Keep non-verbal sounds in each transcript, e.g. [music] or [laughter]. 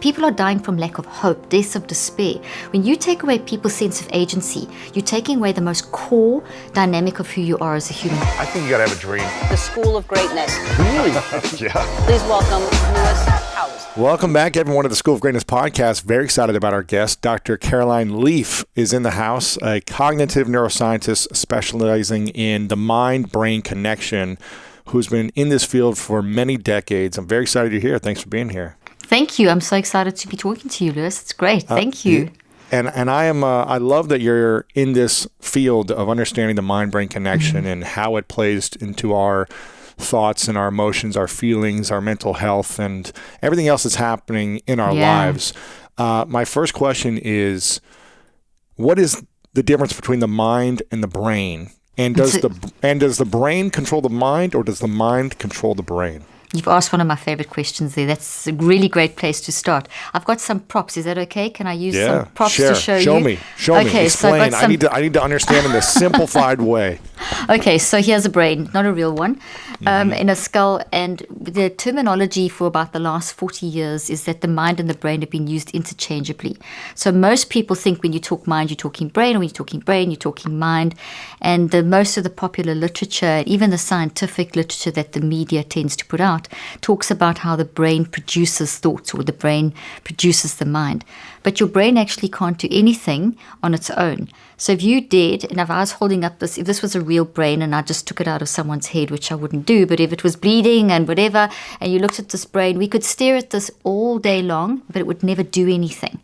People are dying from lack of hope, deaths of despair. When you take away people's sense of agency, you're taking away the most core dynamic of who you are as a human. I think you gotta have a dream. The School of Greatness. Really? [laughs] yeah. Please welcome Lewis Howes. Welcome back, everyone, to the School of Greatness podcast. Very excited about our guest. Dr. Caroline Leaf is in the house, a cognitive neuroscientist specializing in the mind brain connection, who's been in this field for many decades. I'm very excited you're here. Thanks for being here. Thank you. I'm so excited to be talking to you, Lewis. It's great. Uh, Thank you. And and I am uh, I love that you're in this field of understanding the mind brain connection Mm-hmm. and how it plays into our thoughts and our emotions, our feelings, our mental health, and everything else that's happening in our Yeah. lives. Uh, my first question is, what is the difference between the mind and the brain? And does the and does the brain control the mind, or does the mind control the brain? You've asked one of my favorite questions there. That's a really great place to start. I've got some props. Is that okay? Can I use Yeah, some props share. to show, show you? me, show okay, me, so I've explain. got I need to I need to understand in a [laughs] simplified way. Okay, so here's a brain, not a real one, um, Mm-hmm. in a skull. And the terminology for about the last 40 years is that the mind and the brain have been used interchangeably. So most people think when you talk mind, you're talking brain, or when you're talking brain, you're talking mind. And the, most of the popular literature, even the scientific literature that the media tends to put out, talks about how the brain produces thoughts or the brain produces the mind. But your brain actually can't do anything on its own. So if you did, and if I was holding up this, if this was a real brain and I just took it out of someone's head, which I wouldn't do, but if it was bleeding and whatever, and you looked at this brain, we could stare at this all day long, but it would never do anything.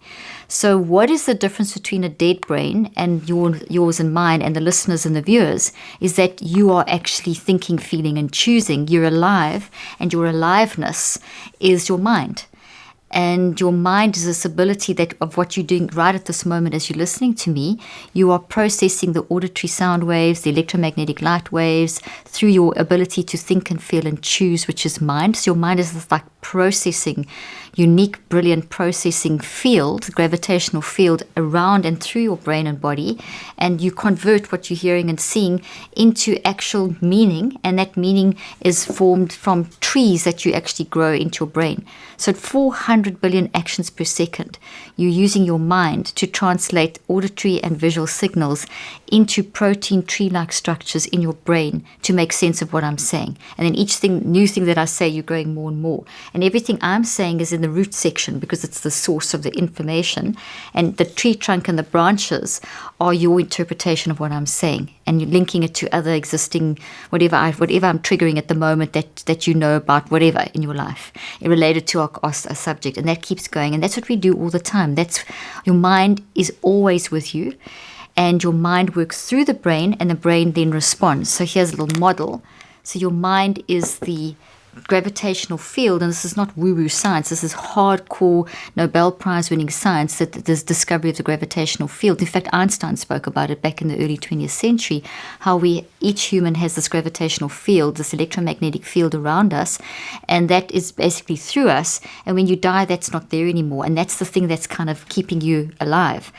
So what is the difference between a dead brain and your, yours and mine and the listeners and the viewers is that you are actually thinking, feeling, and choosing. You're alive, and your aliveness is your mind and your mind is this ability that of what you're doing right at this moment as you're listening to me you are processing the auditory sound waves the electromagnetic light waves through your ability to think and feel and choose which is mind. So your mind is this like processing unique brilliant processing field gravitational field around and through your brain and body and you convert what you're hearing and seeing into actual meaning and that meaning is formed from trees that you actually grow into your brain so 400 billion actions per second, you're using your mind to translate auditory and visual signals into protein tree like structures in your brain to make sense of what I'm saying. And then each thing, new thing that I say, you're growing more and more. And everything I'm saying is in the root section because it's the source of the information. And the tree trunk and the branches are your interpretation of what I'm saying. And you're linking it to other existing, whatever, I, whatever I'm triggering at the moment that, that you know about, whatever in your life related to our, our, our subject. And that keeps going. And that's what we do all the time. That's your mind is always with you and your mind works through the brain and the brain then responds. So here's a little model. So your mind is the gravitational field, and this is not woo woo science, this is hardcore Nobel Prize winning science that this discovery of the gravitational field. In fact, Einstein spoke about it back in the early 20th century how we each human has this gravitational field, this electromagnetic field around us, and that is basically through us. And when you die, that's not there anymore. And that's the thing that's kind of keeping you alive.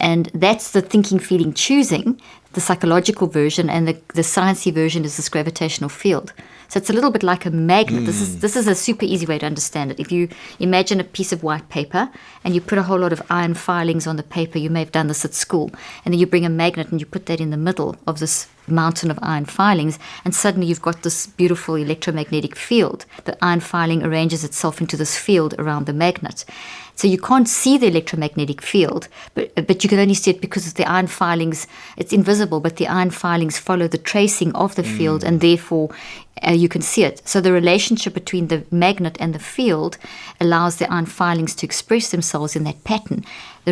And that's the thinking, feeling, choosing, the psychological version, and the, the sciencey version is this gravitational field. So it's a little bit like a magnet. This is hmm. this is a super easy way to understand it. If you imagine a piece of white paper and you put a whole lot of iron filings on the paper, you may have done this at school, and then you bring a magnet and you put that in the middle of this mountain of iron filings, and suddenly you've got this beautiful electromagnetic field. The iron filing arranges itself into this field around the magnet. So you can't see the electromagnetic field, but but you can only see it because of the iron filings. It's invisible, but the iron filings follow the tracing of the field, and therefore uh, you can see it. So the relationship between the magnet and the field allows the iron filings to express themselves in that pattern.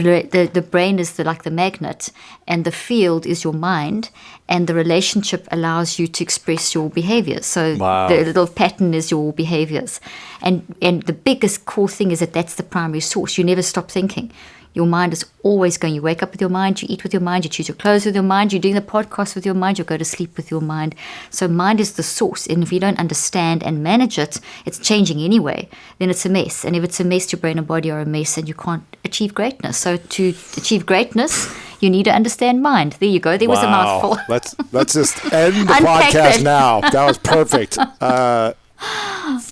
The, the, the brain is the, like the magnet, and the field is your mind, and the relationship allows you to express your behaviors. So Wow. the little pattern is your behaviors. And, and the biggest core thing is that that's the primary source. You never stop thinking. Your mind is always going. You wake up with your mind, you eat with your mind, you choose your clothes with your mind, you're doing the podcast with your mind, you go to sleep with your mind. So, mind is the source. And if you don't understand and manage it, it's changing anyway, then it's a mess. And if it's a mess, your brain and body are a mess and you can't achieve greatness. So, to achieve greatness, you need to understand mind. There you go. There was a mouthful. [laughs] let's let's just end the [laughs] podcast that. now. That was perfect. [laughs] Uh,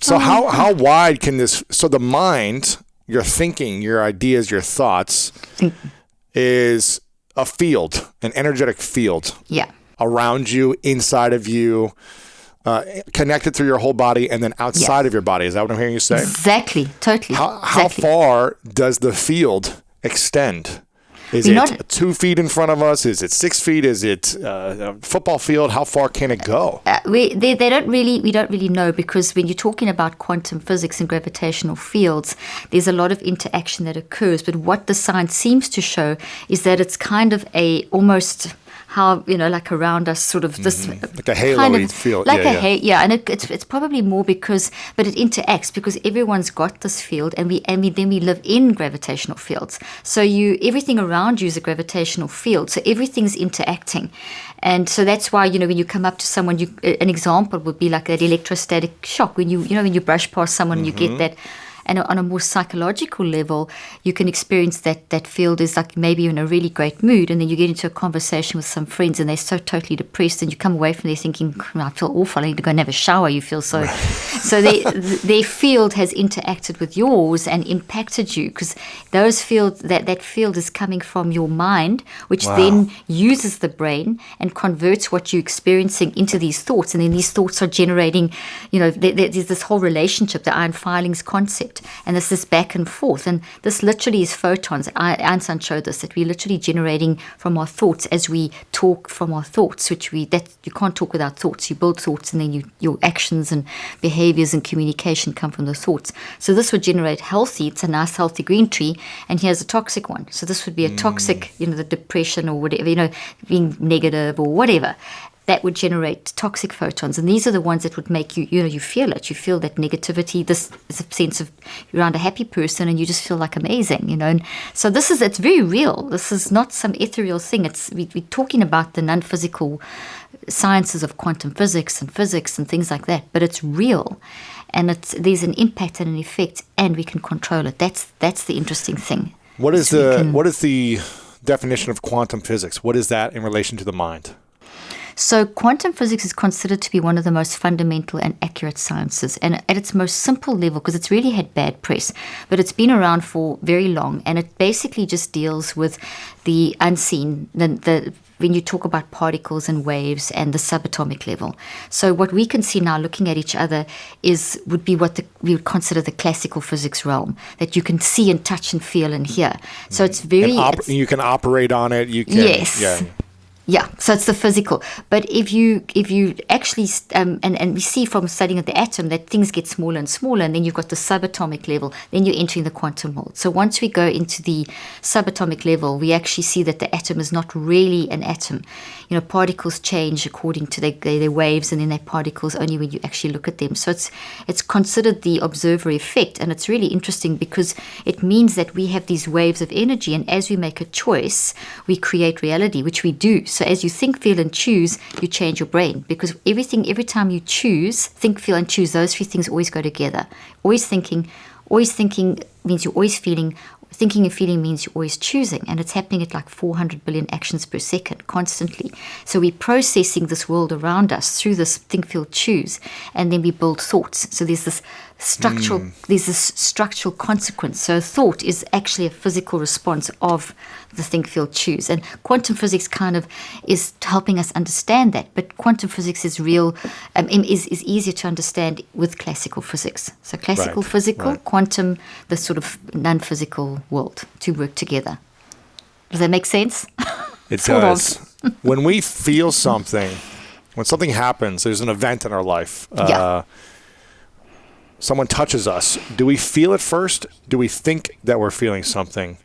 so how how wide can this? So the mind your thinking, your ideas, your thoughts is a field, an energetic field Yeah. around you, inside of you, uh, connected through your whole body, and then outside of your body. Is that what I'm hearing you say? Exactly. Totally. How, how exactly. far does the field extend? Is it not- two feet in front of us? Is it six feet? Is it uh, a football field? How far can it go? Uh, we, they, they don't really we don't really know because when you're talking about quantum physics and gravitational fields there's a lot of interaction that occurs but what the science seems to show is that it's kind of a almost how you know like around us sort of this Mm-hmm. Like a kind halo-y of field. like Yeah, a yeah. yeah and it, it's, it's probably more because but it interacts because everyone's got this field and we and we then we live in gravitational fields so you everything around you is a gravitational field so everything's interacting and so that's why you know when you come up to someone you an example would be like that electrostatic shock when you you know when you brush past someone and you Mm-hmm. get that and on a more psychological level, you can experience that that field is like maybe you're in a really great mood, and then you get into a conversation with some friends, and they're so totally depressed, and you come away from there thinking, hmm, "I feel awful. I need to go and have a shower." You feel so. [laughs] so they, their field has interacted with yours and impacted you because those fields that that field is coming from your mind, which Wow. then uses the brain and converts what you're experiencing into these thoughts, and then these thoughts are generating, you know, there, there- there's this whole relationship, the iron filings concept, and this is back and forth, and this literally is photons. I, Einstein showed this that we're literally generating from our thoughts as we talk from our thoughts, which we that you can't talk without thoughts. You build thoughts, and then you, your actions and behaviors and communication come from the thoughts. So this would generate healthy. It's a nice healthy green tree, and here's a toxic one. So this would be a toxic, mm. you know, the depression or whatever, you know, being negative or whatever. That would generate toxic photons, and these are the ones that would make you, you know, you feel it. You feel that negativity. This is a sense of you're around a happy person, and you just feel like amazing, you know. And so this is it's very real. This is not some ethereal thing. It's we, we're talking about the non-physical sciences of quantum physics and physics and things like that, but it's real, and it's there's an impact and an effect, and we can control it. That's that's the interesting thing. What is the can- what is the definition of quantum physics? What is that in relation to the mind? So, quantum physics is considered to be one of the most fundamental and accurate sciences, and at its most simple level, because it's really had bad press, but it's been around for very long, and it basically just deals with the unseen, the, the when you talk about particles and waves and the subatomic level. So, what we can see now, looking at each other, is would be what the, we would consider the classical physics realm that you can see and touch and feel and hear. So, it's mm. very And op- it's- you can operate on it. You can. Yes. Yeah. Yeah, so it's the physical. But if you if you actually um, and and we see from studying the atom that things get smaller and smaller, and then you've got the subatomic level. Then you're entering the quantum world. So once we go into the subatomic level, we actually see that the atom is not really an atom. You know, particles change according to their, their, their waves, and then their particles only when you actually look at them. So it's it's considered the observer effect, and it's really interesting because it means that we have these waves of energy, and as we make a choice, we create reality, which we do. So as you think, feel, and choose, you change your brain because everything, every time you choose, think, feel, and choose, those three things always go together. Always thinking, always thinking means you're always feeling. Thinking and feeling means you're always choosing, and it's happening at like 400 billion actions per second constantly. So we're processing this world around us through this think, feel, choose, and then we build thoughts. So there's this structural, there's this structural consequence. So thought is actually a physical response of the think, feel, choose, and quantum physics kind of is helping us understand that. But quantum physics is real, um, is is easier to understand with classical physics. So classical Right, physical, right. quantum, the sort of non-physical world to work together. Does that make sense? [laughs] It does. when we feel something, when something happens, there's an event in our life. Uh, Yeah. Someone touches us. Do we feel it first? Do we think that we're feeling something?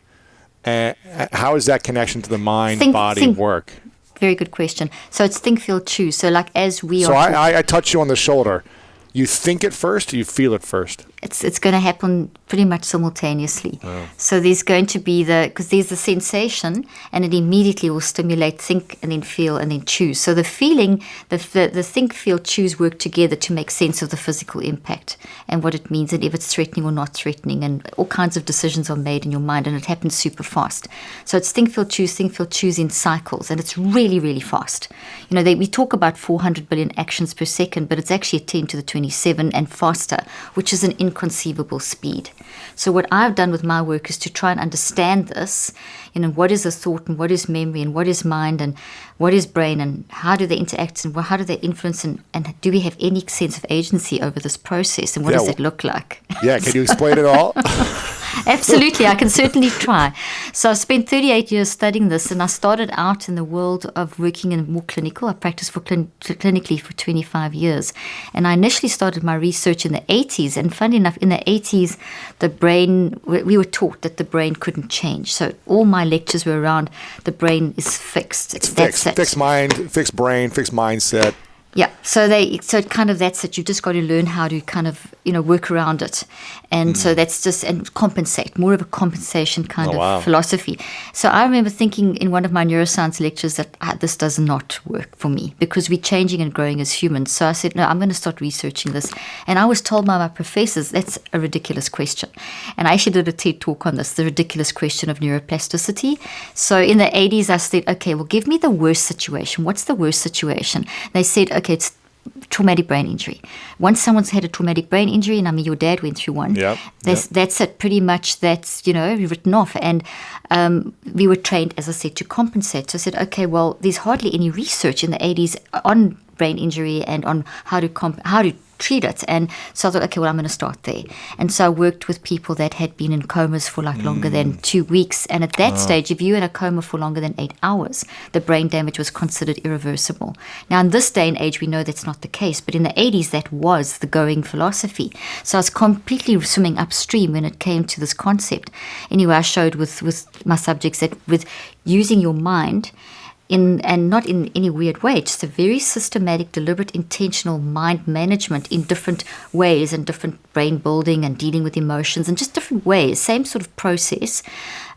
And how is that connection to the mind Think- body think- work? Very good question. So it's think, feel, choose. So like as we So are, talk- I, I, I touch you on the shoulder. You think it first, you feel it first? It's it's going to happen pretty much simultaneously. Oh. So there's going to be the because there's the sensation, and it immediately will stimulate think and then feel and then choose. So the feeling, the the, the think, feel, choose work together to make sense of the physical impact and what it means, and if it's threatening or not threatening, and all kinds of decisions are made in your mind, and it happens super fast. So it's think, feel, choose, think, feel, choose in cycles, and it's really really fast. You know, they, we talk about 400 billion actions per second, but it's actually a 10 to the 27 and faster, which is an inconceivable speed. So what I've done with my work is to try and understand this, you know, what is a thought and what is memory and what is mind and what is brain and how do they interact and how do they influence and, and do we have any sense of agency over this process and what Yeah, does that look like? Yeah, can you [laughs] explain it all? [laughs] Absolutely, I can certainly try. So I spent 38 years studying this, and I started out in the world of working in more clinical. I practiced for clin- clinically for 25 years, and I initially started my research in the 80s. And funny enough, in the 80s, the brain we we were taught that the brain couldn't change. So all my lectures were around the brain is fixed. It's That's fixed. it. Fixed mind, fixed brain, fixed mindset. Yeah, so they so it kind of that's it. You've just got to learn how to kind of you know work around it, and so that's just and compensate more of a compensation kind. Oh, of wow. philosophy. So I remember thinking in one of my neuroscience lectures that ah, this does not work for me because we're changing and growing as humans. So I said no, I'm going to start researching this, and I was told by my professors that's a ridiculous question, and I actually did a TED talk on this, the ridiculous question of neuroplasticity. So in the 80s, I said, okay, well, give me the worst situation. What's the worst situation? They said, okay, it's traumatic brain injury. Once someone's had a traumatic brain injury, and I mean your dad went through one, Yep, that's yep. that's it. Pretty much that's you know written off. And um, we were trained, as I said, to compensate. So I said, okay, well, there's hardly any research in the 80s on brain injury and on how to comp- how to treat it. And so I thought, okay, well, I'm going to start there. And so I worked with people that had been in comas for like longer than mm. two weeks. And at that ah. stage, if you were in a coma for longer than eight hours, the brain damage was considered irreversible. Now, in this day and age, we know that's not the case. But in the 80s, that was the going philosophy. So I was completely swimming upstream when it came to this concept. Anyway, I showed with, with my subjects that with using your mind, in and not in any weird way, just a very systematic, deliberate, intentional mind management in different ways and different brain building and dealing with emotions and just different ways. Same sort of process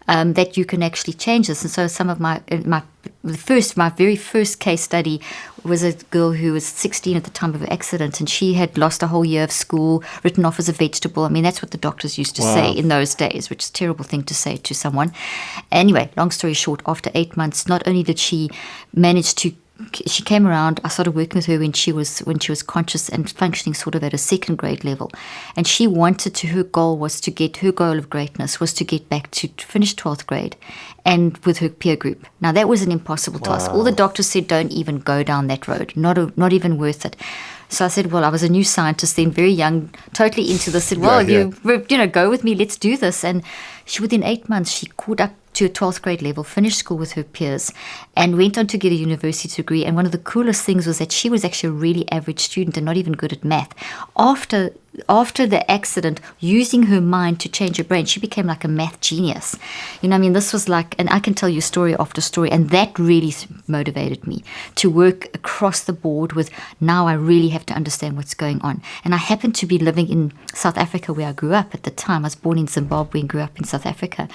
um, that you can actually change this. And so some of my my the first my very first case study was a girl who was 16 at the time of her accident and she had lost a whole year of school written off as a vegetable. I mean that's what the doctors used to say in those days which is a terrible thing to say to someone. Anyway long story short after eight months not only did she manage to she came around i started working with her when she was when she was conscious and functioning sort of at a second grade level and she wanted to her goal was to get her goal of greatness was to get back to finish 12th grade and with her peer group now that was an impossible task all the doctors said don't even go down that road not a, not even worth it so I said, well, I was a new scientist then, very young, totally into this. Said, well, Yeah, yeah. you you know, go with me, let's do this. And she, within eight months, she caught up to a 12th grade level, finished school with her peers, and went on to get a university degree. And one of the coolest things was that she was actually a really average student and not even good at math. After after the accident, using her mind to change her brain, she became like a math genius. You know, I mean, this was like, and I can tell you story after story, and that really motivated me to work across the board with now I really have to understand what's going on. And I happened to be living in South Africa where I grew up at the time. I was born in Zimbabwe and grew up in South Africa.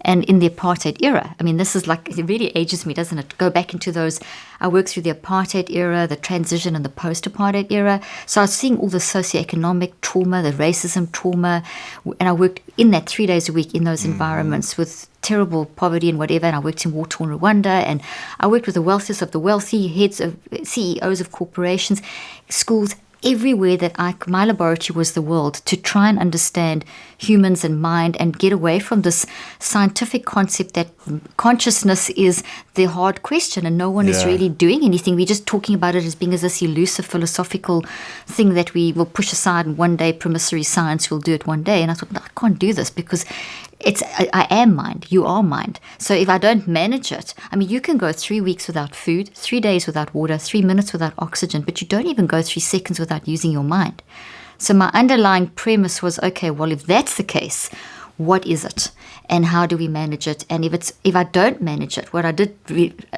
And in the apartheid era, I mean, this is like, it really ages me, doesn't it? Go back into those, I worked through the apartheid era, the transition and the post apartheid era. So I was seeing all the socioeconomic trauma, the racism trauma. And I worked in that three days a week in those mm. environments with terrible poverty and whatever. And I worked in war torn Rwanda and I worked with the wealthiest of the wealthy, heads of CEOs of corporations, schools, everywhere that I, my laboratory was the world to try and understand humans and mind and get away from this scientific concept that consciousness is the hard question and no one is really doing anything. We're just talking about it as being as this elusive philosophical thing that we will push aside and one day promissory science will do it one day. And I thought, no, I can't do this because it's I, am mind, you are mind. So if I don't manage it, I mean, you can go three weeks without food, three days without water, three minutes without oxygen, but you don't even go three seconds without using your mind. So my underlying premise was, okay, well, if that's the case, what is it, and how do we manage it? And if it's if I don't manage it, what I did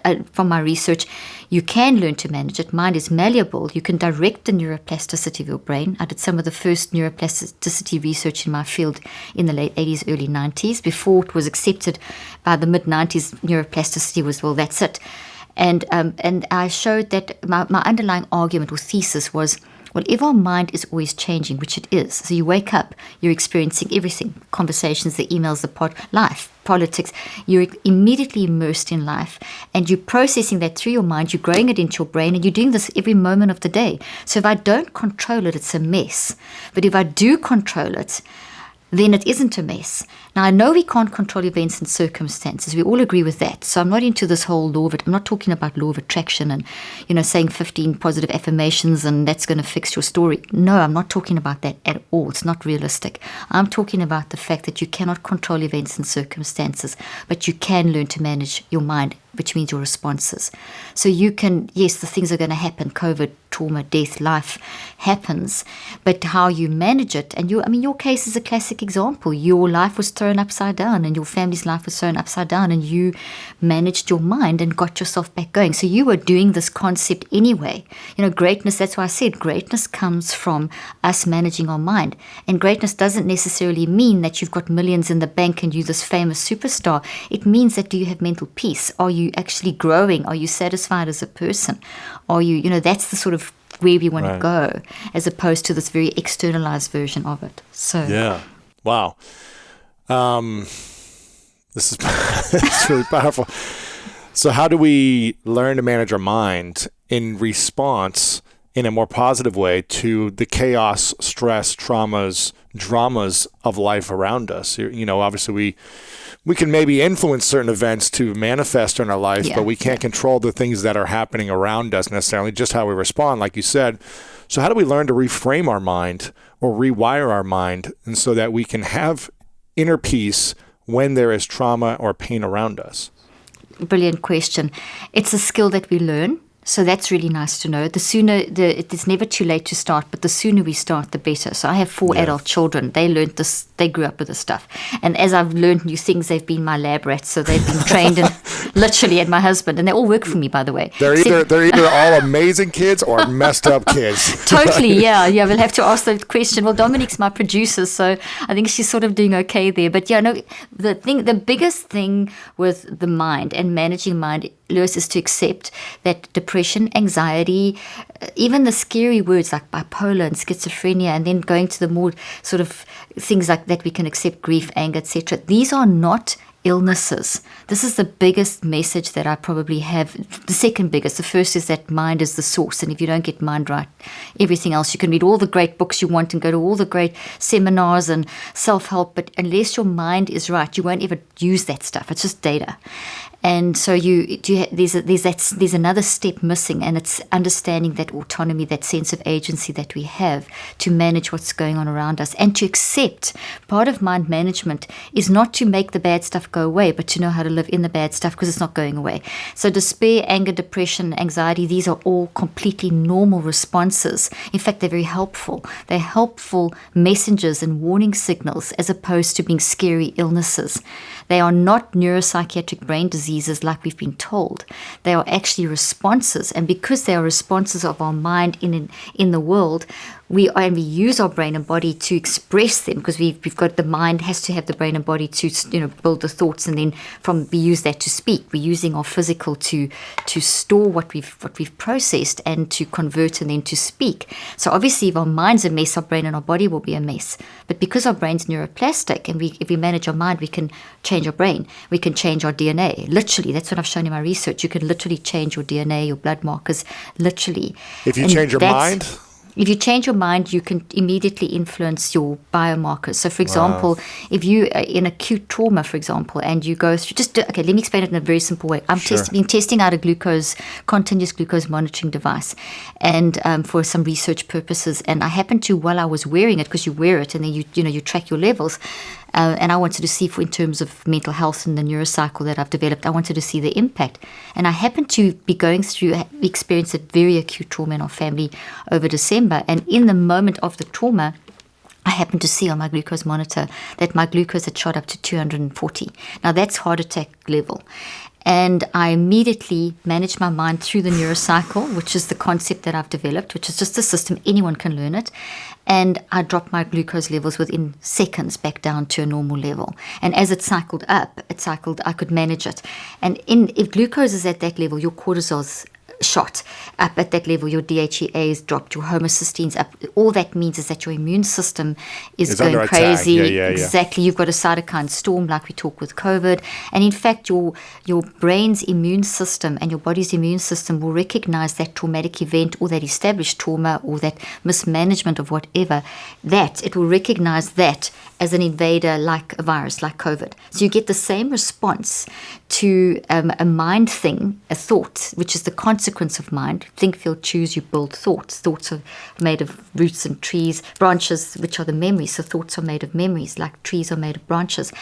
uh, from my research, you can learn to manage it. Mind is malleable. You can direct the neuroplasticity of your brain. I did some of the first neuroplasticity research in my field in the late 80s, early 90s. Before it was accepted by the mid 90s, neuroplasticity was well, that's it. And um, and I showed that my, my underlying argument or thesis was Well, if our mind is always changing, which it is, so you wake up, you're experiencing everything conversations, the emails, the pod, life, politics, you're immediately immersed in life and you're processing that through your mind, you're growing it into your brain, and you're doing this every moment of the day. So if I don't control it, it's a mess. But if I do control it, then it isn't a mess. Now, I know we can't control events and circumstances. We all agree with that. So I'm not into this whole law of it. I'm not talking about law of attraction and, you know, saying 15 positive affirmations and that's going to fix your story. No, I'm not talking about that at all. It's not realistic. I'm talking about the fact that you cannot control events and circumstances, but you can learn to manage your mind which means your responses. So you can, yes, the things are going to happen COVID, trauma, death, life happens, but how you manage it. And you, I mean, your case is a classic example. Your life was thrown upside down and your family's life was thrown upside down, and you managed your mind and got yourself back going. So you were doing this concept anyway. You know, greatness, that's why I said greatness comes from us managing our mind. And greatness doesn't necessarily mean that you've got millions in the bank and you're this famous superstar. It means that do you have mental peace? Are you actually growing? Are you satisfied as a person? Are you, you know, that's the sort of where we want right. to go as opposed to this very externalized version of it. So, yeah. Wow. Um, this is [laughs] it's really powerful. So, how do we learn to manage our mind in response in a more positive way to the chaos, stress, traumas, dramas of life around us? You know, obviously we we can maybe influence certain events to manifest in our life, yeah. but we can't control the things that are happening around us necessarily, just how we respond, like you said. So, how do we learn to reframe our mind or rewire our mind and so that we can have inner peace when there is trauma or pain around us? Brilliant question. It's a skill that we learn. So that's really nice to know. The sooner the it's never too late to start, but the sooner we start, the better. So I have four adult children. They learned this. They grew up with this stuff, and as I've learned new things, they've been my lab rats. So they've been trained and [laughs] literally at my husband, and they all work for me, by the way. They're either they're either all [laughs] amazing kids or messed up kids. [laughs] totally, yeah, yeah. We'll have to ask the question. Well, Dominique's my producer, so I think she's sort of doing okay there. But yeah, no, the thing, the biggest thing with the mind and managing mind Lewis is to accept that depression, anxiety, uh, even the scary words like bipolar and schizophrenia, and then going to the more sort of things like that we can accept grief, anger, etc. These are not illnesses. This is the biggest message that I probably have. The second biggest. The first is that mind is the source. And if you don't get mind right, everything else, you can read all the great books you want and go to all the great seminars and self help. But unless your mind is right, you won't ever use that stuff. It's just data and so you, you there's a, there's that, there's another step missing, and it's understanding that autonomy, that sense of agency that we have to manage what's going on around us, and to accept. Part of mind management is not to make the bad stuff go away, but to know how to live in the bad stuff because it's not going away. So despair, anger, depression, anxiety, these are all completely normal responses. In fact, they're very helpful. They're helpful messengers and warning signals as opposed to being scary illnesses. They are not neuropsychiatric brain diseases like we've been told. They are actually responses, and because they are responses of our mind in in the world, we and we use our brain and body to express them because we've, we've got the mind has to have the brain and body to you know build the thoughts and then from we use that to speak. We're using our physical to to store what we've what we've processed and to convert and then to speak. So obviously if our mind's a mess our brain and our body will be a mess. But because our brain's neuroplastic and we if we manage our mind we can change our brain. We can change our DNA literally that's what I've shown in my research. You can literally change your DNA your blood markers literally. If you and change your mind if you change your mind, you can immediately influence your biomarkers. So, for example, wow. if you are in acute trauma, for example, and you go through, just okay, let me explain it in a very simple way. I'm sure. test, been testing out a glucose, continuous glucose monitoring device, and um, for some research purposes. And I happened to, while I was wearing it, because you wear it and then you, you know, you track your levels, uh, and I wanted to see, for in terms of mental health and the neurocycle that I've developed, I wanted to see the impact. And I happened to be going through, experienced a very acute trauma in our family over December. And in the moment of the trauma, I happened to see on my glucose monitor that my glucose had shot up to 240. Now that's heart attack level. And I immediately managed my mind through the neurocycle, which is the concept that I've developed, which is just a system, anyone can learn it. And I dropped my glucose levels within seconds back down to a normal level. And as it cycled up, it cycled, I could manage it. And in, if glucose is at that level, your cortisol's shot up at that level. Your DHEA is dropped, your homocysteines up. All that means is that your immune system is It's going crazy. Yeah, yeah, yeah. Exactly. You've got a cytokine storm, like we talk with COVID, and in fact, your your brain's immune system and your body's immune system will recognize that traumatic event or that established trauma or that mismanagement of whatever. That it will recognize that as an invader, like a virus, like COVID. So you get the same response to um, a mind thing, a thought, which is the consequence of mind. Think, feel, choose. You build thoughts. Thoughts are made of roots and trees, branches, which are the memories. So thoughts are made of memories, like trees are made of branches.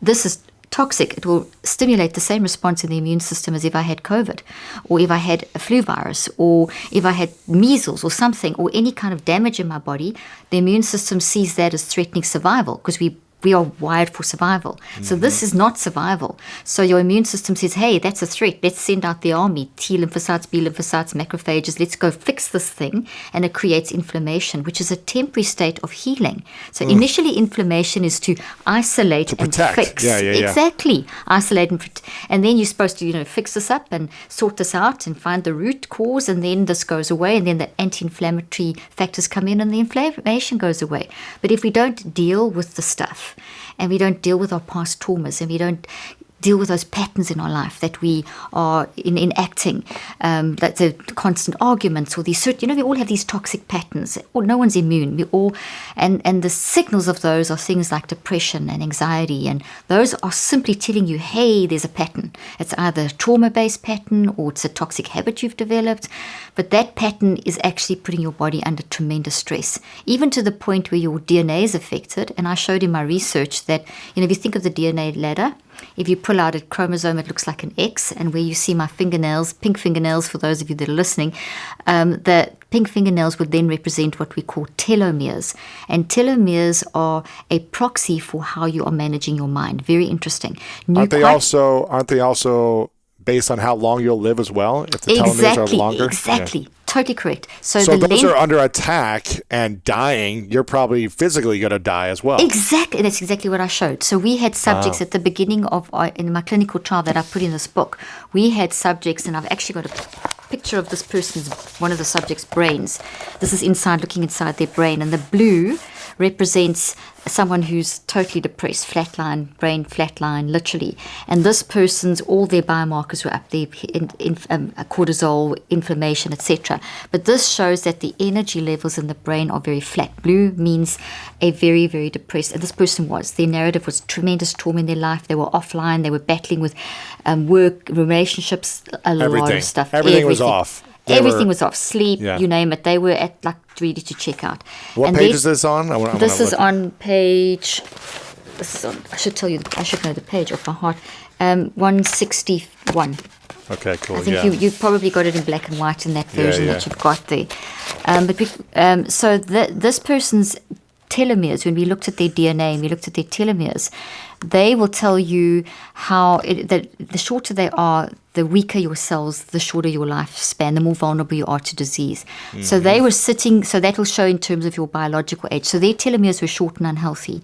This is toxic. It will stimulate the same response in the immune system as if I had COVID, or if I had a flu virus, or if I had measles or something, or any kind of damage in my body. The immune system sees that as threatening survival because we we are wired for survival. So this mm-hmm. is not survival. So your immune system says, hey, that's a threat. Let's send out the army, T lymphocytes, B lymphocytes, macrophages. Let's go fix this thing. And it creates inflammation, which is a temporary state of healing. So mm. initially, inflammation is to isolate and protect. fix. Yeah, yeah, yeah. Exactly. Isolate and protect. And then you're supposed to, you know, fix this up and sort this out and find the root cause. And then this goes away. And then the anti-inflammatory factors come in and the inflammation goes away. But if we don't deal with the stuff, and we don't deal with our past traumas and we don't deal with those patterns in our life that we are in, enacting um, that the constant arguments or these certain, you know we all have these toxic patterns. Or no one's immune. We all and and the signals of those are things like depression and anxiety and those are simply telling you hey there's a pattern. It's either a trauma based pattern or it's a toxic habit you've developed but that pattern is actually putting your body under tremendous stress even to the point where your dna is affected and i showed in my research that you know if you think of the dna ladder if you pull out a chromosome, it looks like an X, and where you see my fingernails, pink fingernails, for those of you that are listening, um, the pink fingernails would then represent what we call telomeres. And telomeres are a proxy for how you are managing your mind. Very interesting. Aren't they also aren't they also based on how long you'll live as well? If the telomeres exactly, are longer? Yeah. exactly, totally correct. So, So those are under attack and dying. You're probably physically going to die as well. Exactly, that's exactly what I showed. So we had subjects ah. at the beginning of our, in my clinical trial that I put in this book. We had subjects, and I've actually got a picture of this person's one of the subjects' brains. This is inside, looking inside their brain, and the blue represents someone who's totally depressed, flatline, brain flatline, literally. And this person's all their biomarkers were up there, in, in, um, cortisol, inflammation, etc. But this shows that the energy levels in the brain are very flat. Blue means a very, very depressed. And this person was. Their narrative was tremendous trauma in their life. They were offline. They were battling with um, work, relationships, a lot of stuff. Everything, Everything was off. They Everything were- was off. Sleep, Yeah. you name it. They were at like ready to check out. What And page they- is this on? I wanna, I this is on page. This is on. I should tell you. I should know the page off my heart. Um, one sixty one. Okay, cool. I think yeah. you you probably got it in black and white in that version yeah. that you've got there. Um, but we, um, so the, this person's telomeres, when we looked at their DNA and we looked at their telomeres, they will tell you how it, that the shorter they are, the weaker your cells, the shorter your lifespan, the more vulnerable you are to disease. So Mm-hmm. they were sitting. So that will show in terms of your biological age. So their telomeres were short and unhealthy.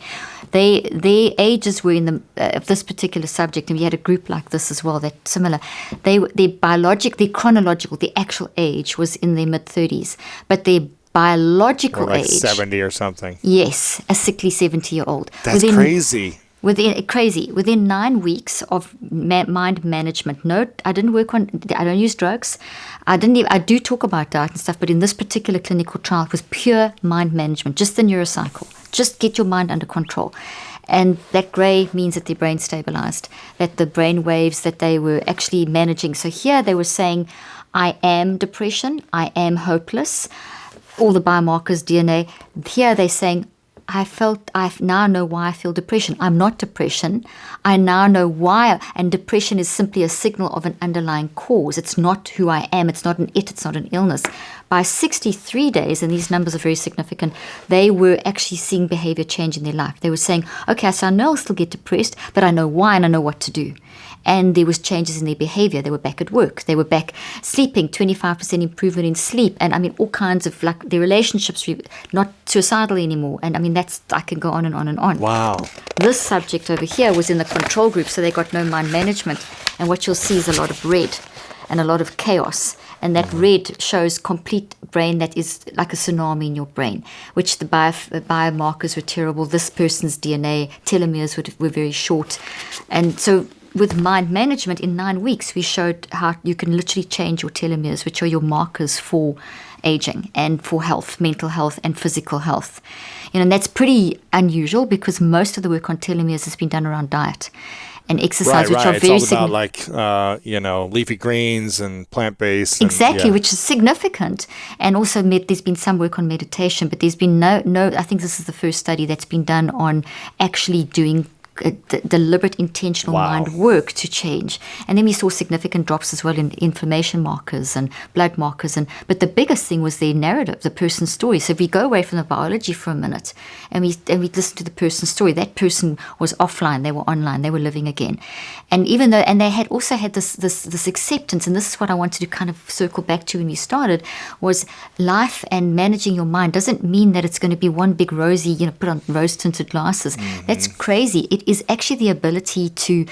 They their ages were in the uh, of this particular subject, and we had a group like this as well. That similar. They were- their biologic, their chronological, the actual age was in their mid thirties, but their biological like age. 70 or something. Yes, a sickly 70 year old. That's crazy. Within crazy within nine weeks of ma- mind management. No, I didn't work on. I don't use drugs. I didn't. Even, I do talk about diet and stuff, but in this particular clinical trial, it was pure mind management, just the neurocycle. Just get your mind under control. And that grey means that their brain stabilized, that the brain waves that they were actually managing. So here they were saying, I am depression, I am hopeless, all the biomarkers, DNA. Here they're saying, I felt, I now know why I feel depression. I'm not depression. I now know why. And depression is simply a signal of an underlying cause. It's not who I am. It's not an it. It's not an illness. By 63 days, and these numbers are very significant, they were actually seeing behavior change in their life. They were saying, okay, so I know I'll still get depressed, but I know why and I know what to do and there was changes in their behavior they were back at work they were back sleeping 25% improvement in sleep and i mean all kinds of like their relationships were not suicidal anymore and i mean that's i can go on and on and on Wow. this subject over here was in the control group so they got no mind management and what you'll see is a lot of red and a lot of chaos. And that mm-hmm. red shows complete brain that is like a tsunami in your brain, which the bio, biomarkers were terrible. This person's DNA telomeres were, were very short. And so with mind management in nine weeks, we showed how you can literally change your telomeres, which are your markers for aging and for health, mental health, and physical health. You know, and that's pretty unusual because most of the work on telomeres has been done around diet and exercise, right, which right. are it's very all significant. about like uh, you know leafy greens and plant based. Exactly, which is significant. And also, med- there's been some work on meditation, but there's been no, no. I think this is the first study that's been done on actually doing Uh, d- deliberate, intentional Wow. mind work to change. And then we saw significant drops as well in inflammation markers and blood markers. And but the biggest thing was their narrative, the person's story. So if we go away from the biology for a minute, and we and we listen to the person's story, that person was offline, they were online, they were living again. And even though, and they had also had this this this acceptance, and this is what I wanted to kind of circle back to when we started, was life and managing your mind doesn't mean that it's going to be one big rosy, you know, put on rose tinted glasses. Mm-hmm. That's crazy. It is actually the ability to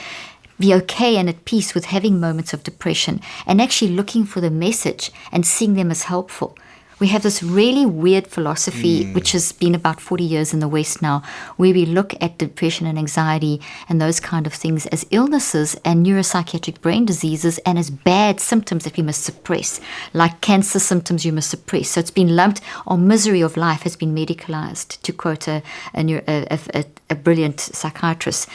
be okay and at peace with having moments of depression and actually looking for the message and seeing them as helpful. We have this really weird philosophy, which has been about 40 years in the West now, where we look at depression and anxiety and those kind of things as illnesses and neuropsychiatric brain diseases and as bad symptoms that we must suppress, like cancer symptoms you must suppress. So it's been lumped, or misery of life has been medicalized, to quote a, a, a, a, a brilliant psychiatrist,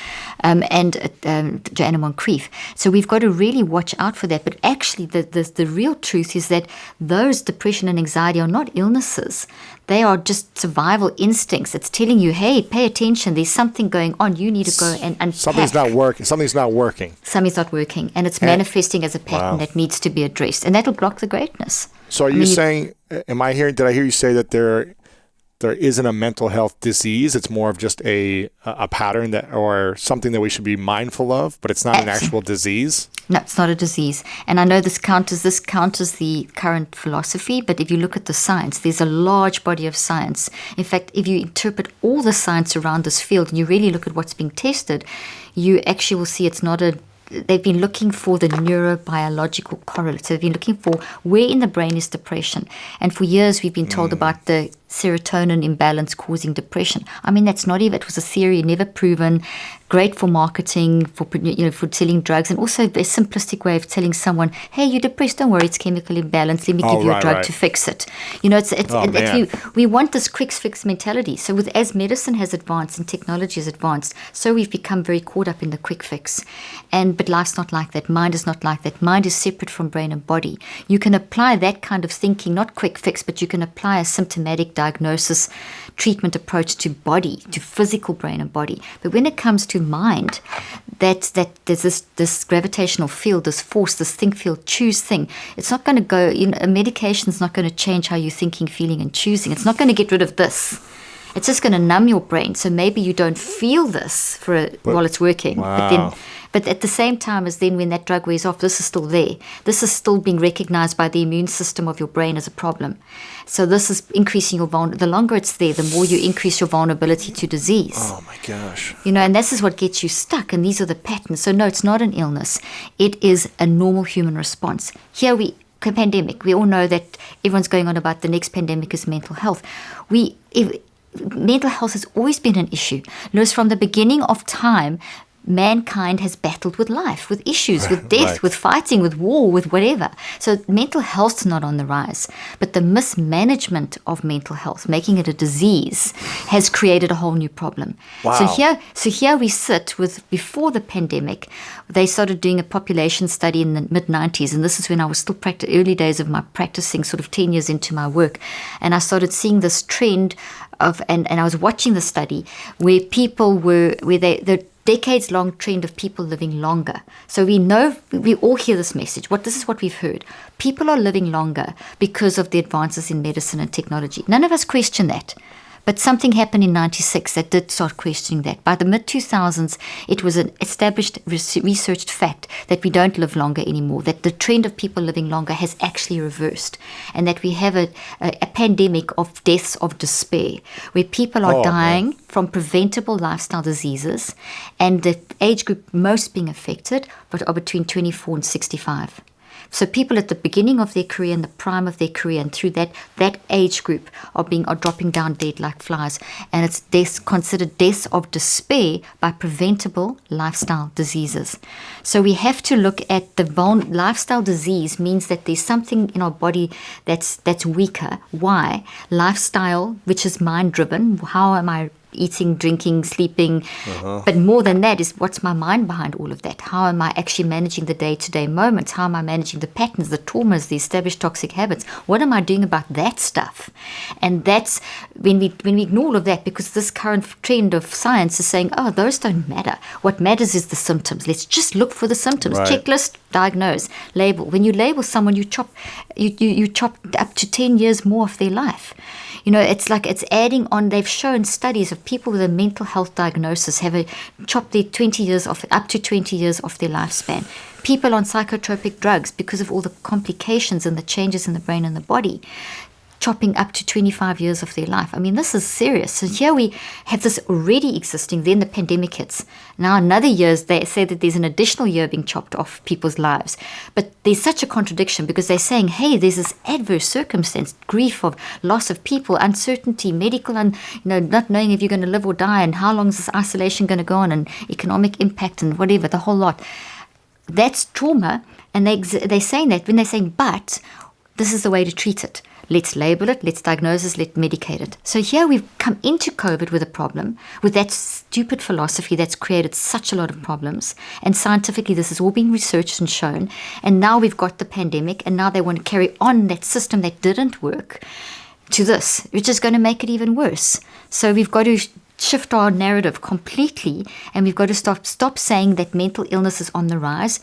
um, and um, Joanna Moncrieff. So we've got to really watch out for that. But actually, the, the, the real truth is that those depression and anxiety are not illnesses. They are just survival instincts. It's telling you, hey, pay attention. There's something going on. You need to go and unpack. Something's not working. Something's not working. Something's not working, and it's manifesting as a pattern Wow. that needs to be addressed, and that'll block the greatness. So are I you mean, saying? Am I hearing? Did I hear you say that there there isn't a mental health disease? It's more of just a a pattern that or something that we should be mindful of, but it's not an actual disease. No, it's not a disease. And I know this counters this counters the current philosophy, but if you look at the science, there's a large body of science. In fact, if you interpret all the science around this field and you really look at what's being tested, you actually will see it's not a they've been looking for the neurobiological correlate. So they've been looking for where in the brain is depression. And for years we've been told hmm. about the serotonin imbalance causing depression. I mean, that's not even, it was a theory, never proven, great for marketing, for, you know, for selling drugs, and also a simplistic way of telling someone, hey, you're depressed, don't worry, it's chemical imbalance, let me Oh, give you right, a drug right. to fix it. You know, it's, it's, Oh, it- we, we want this quick fix mentality. So with as medicine has advanced and technology has advanced, so we've become very caught up in the quick fix. And but life's not like that. Mind is not like that. Mind is separate from brain and body. You can apply that kind of thinking, not quick fix, but you can apply a symptomatic diagnosis treatment approach to body, to physical brain and body. But when it comes to mind, that that there's this this gravitational field, this force, this think feel choose thing. It's not going to go. You know, a medication's not going to change how you're thinking, feeling, and choosing. It's not going to get rid of this. It's just going to numb your brain. So maybe you don't feel this for a, while it's working. But then, Wow. but at the same time as then when that drug wears off, this is still there. This is still being recognized by the immune system of your brain as a problem. So this is increasing your vulnerability. The longer it's there, the more you increase your vulnerability to disease. Oh my gosh. You know, and this is what gets you stuck, and these are the patterns. So, no, it's not an illness, it is a normal human response. Here we, pandemic, we all know that everyone's going on about the next pandemic is mental health. We, if, mental health has always been an issue. Notice from the beginning of time, mankind has battled with life, with issues, with [laughs] death, Right. with fighting, with war, with whatever. So mental health's not on the rise, but the mismanagement of mental health, making it a disease, has created a whole new problem. So here, so here we sit with before the pandemic, they started doing a population study in the mid 90s, and this is when I was still early days of my practicing, sort of 10 years into my work, and I started seeing this trend of, and, and I was watching the study where people were, where they, the decades long trend of people living longer. So we know, we all hear this message. What this is what we've heard. People are living longer because of the advances in medicine and technology. None of us question that. But something happened in 96 that did start questioning that. By the mid 2000s, it was an established researched fact that we don't live longer anymore, that the trend of people living longer has actually reversed, and that we have a, a, a pandemic of deaths of despair, where people are Oh, man. dying from preventable lifestyle diseases, and the age group most being affected but are between 24 and 65. So people at the beginning of their career and the prime of their career and through that that age group are being are dropping down dead like flies. And it's deaths considered deaths of despair by preventable lifestyle diseases. So we have to look at the vul- lifestyle disease means that there's something in our body that's that's weaker. Why? Lifestyle, which is mind driven. How am I eating, drinking, sleeping. Uh-huh. But more than that is what's my mind behind all of that? How am I actually managing the day to day moments? How am I managing the patterns, the traumas, the established toxic habits? What am I doing about that stuff? And that's when we when we ignore all of that because this current trend of science is saying, oh, those don't matter. What matters is the symptoms. Let's just look for the symptoms. Right. Checklist, diagnose, label. When you label someone, you chop you, you, you chop up to ten years more of their life. You know, it's like it's adding on. They've shown studies of people with a mental health diagnosis have a, chopped their 20 years off, up to 20 years off their lifespan. People on psychotropic drugs, because of all the complications and the changes in the brain and the body, chopping up to 25 years of their life. I mean, this is serious. So here we have this already existing, then the pandemic hits. Now another year, they say that there's an additional year being chopped off people's lives. But there's such a contradiction because they're saying, hey, there's this adverse circumstance, grief of loss of people, uncertainty, medical, and you know, not knowing if you're going to live or die, and how long is this isolation going to go on, and economic impact, and whatever, the whole lot. That's trauma, and they they're saying that when they're saying, but this is the way to treat it. Let's label it, let's diagnose it, let's medicate it. So here we've come into COVID with a problem, with that stupid philosophy that's created such a lot of problems. And scientifically, this has all been researched and shown. And now we've got the pandemic, and now they want to carry on that system that didn't work to this, which is going to make it even worse. So we've got to shift our narrative completely, and we've got to stop stop saying that mental illness is on the rise,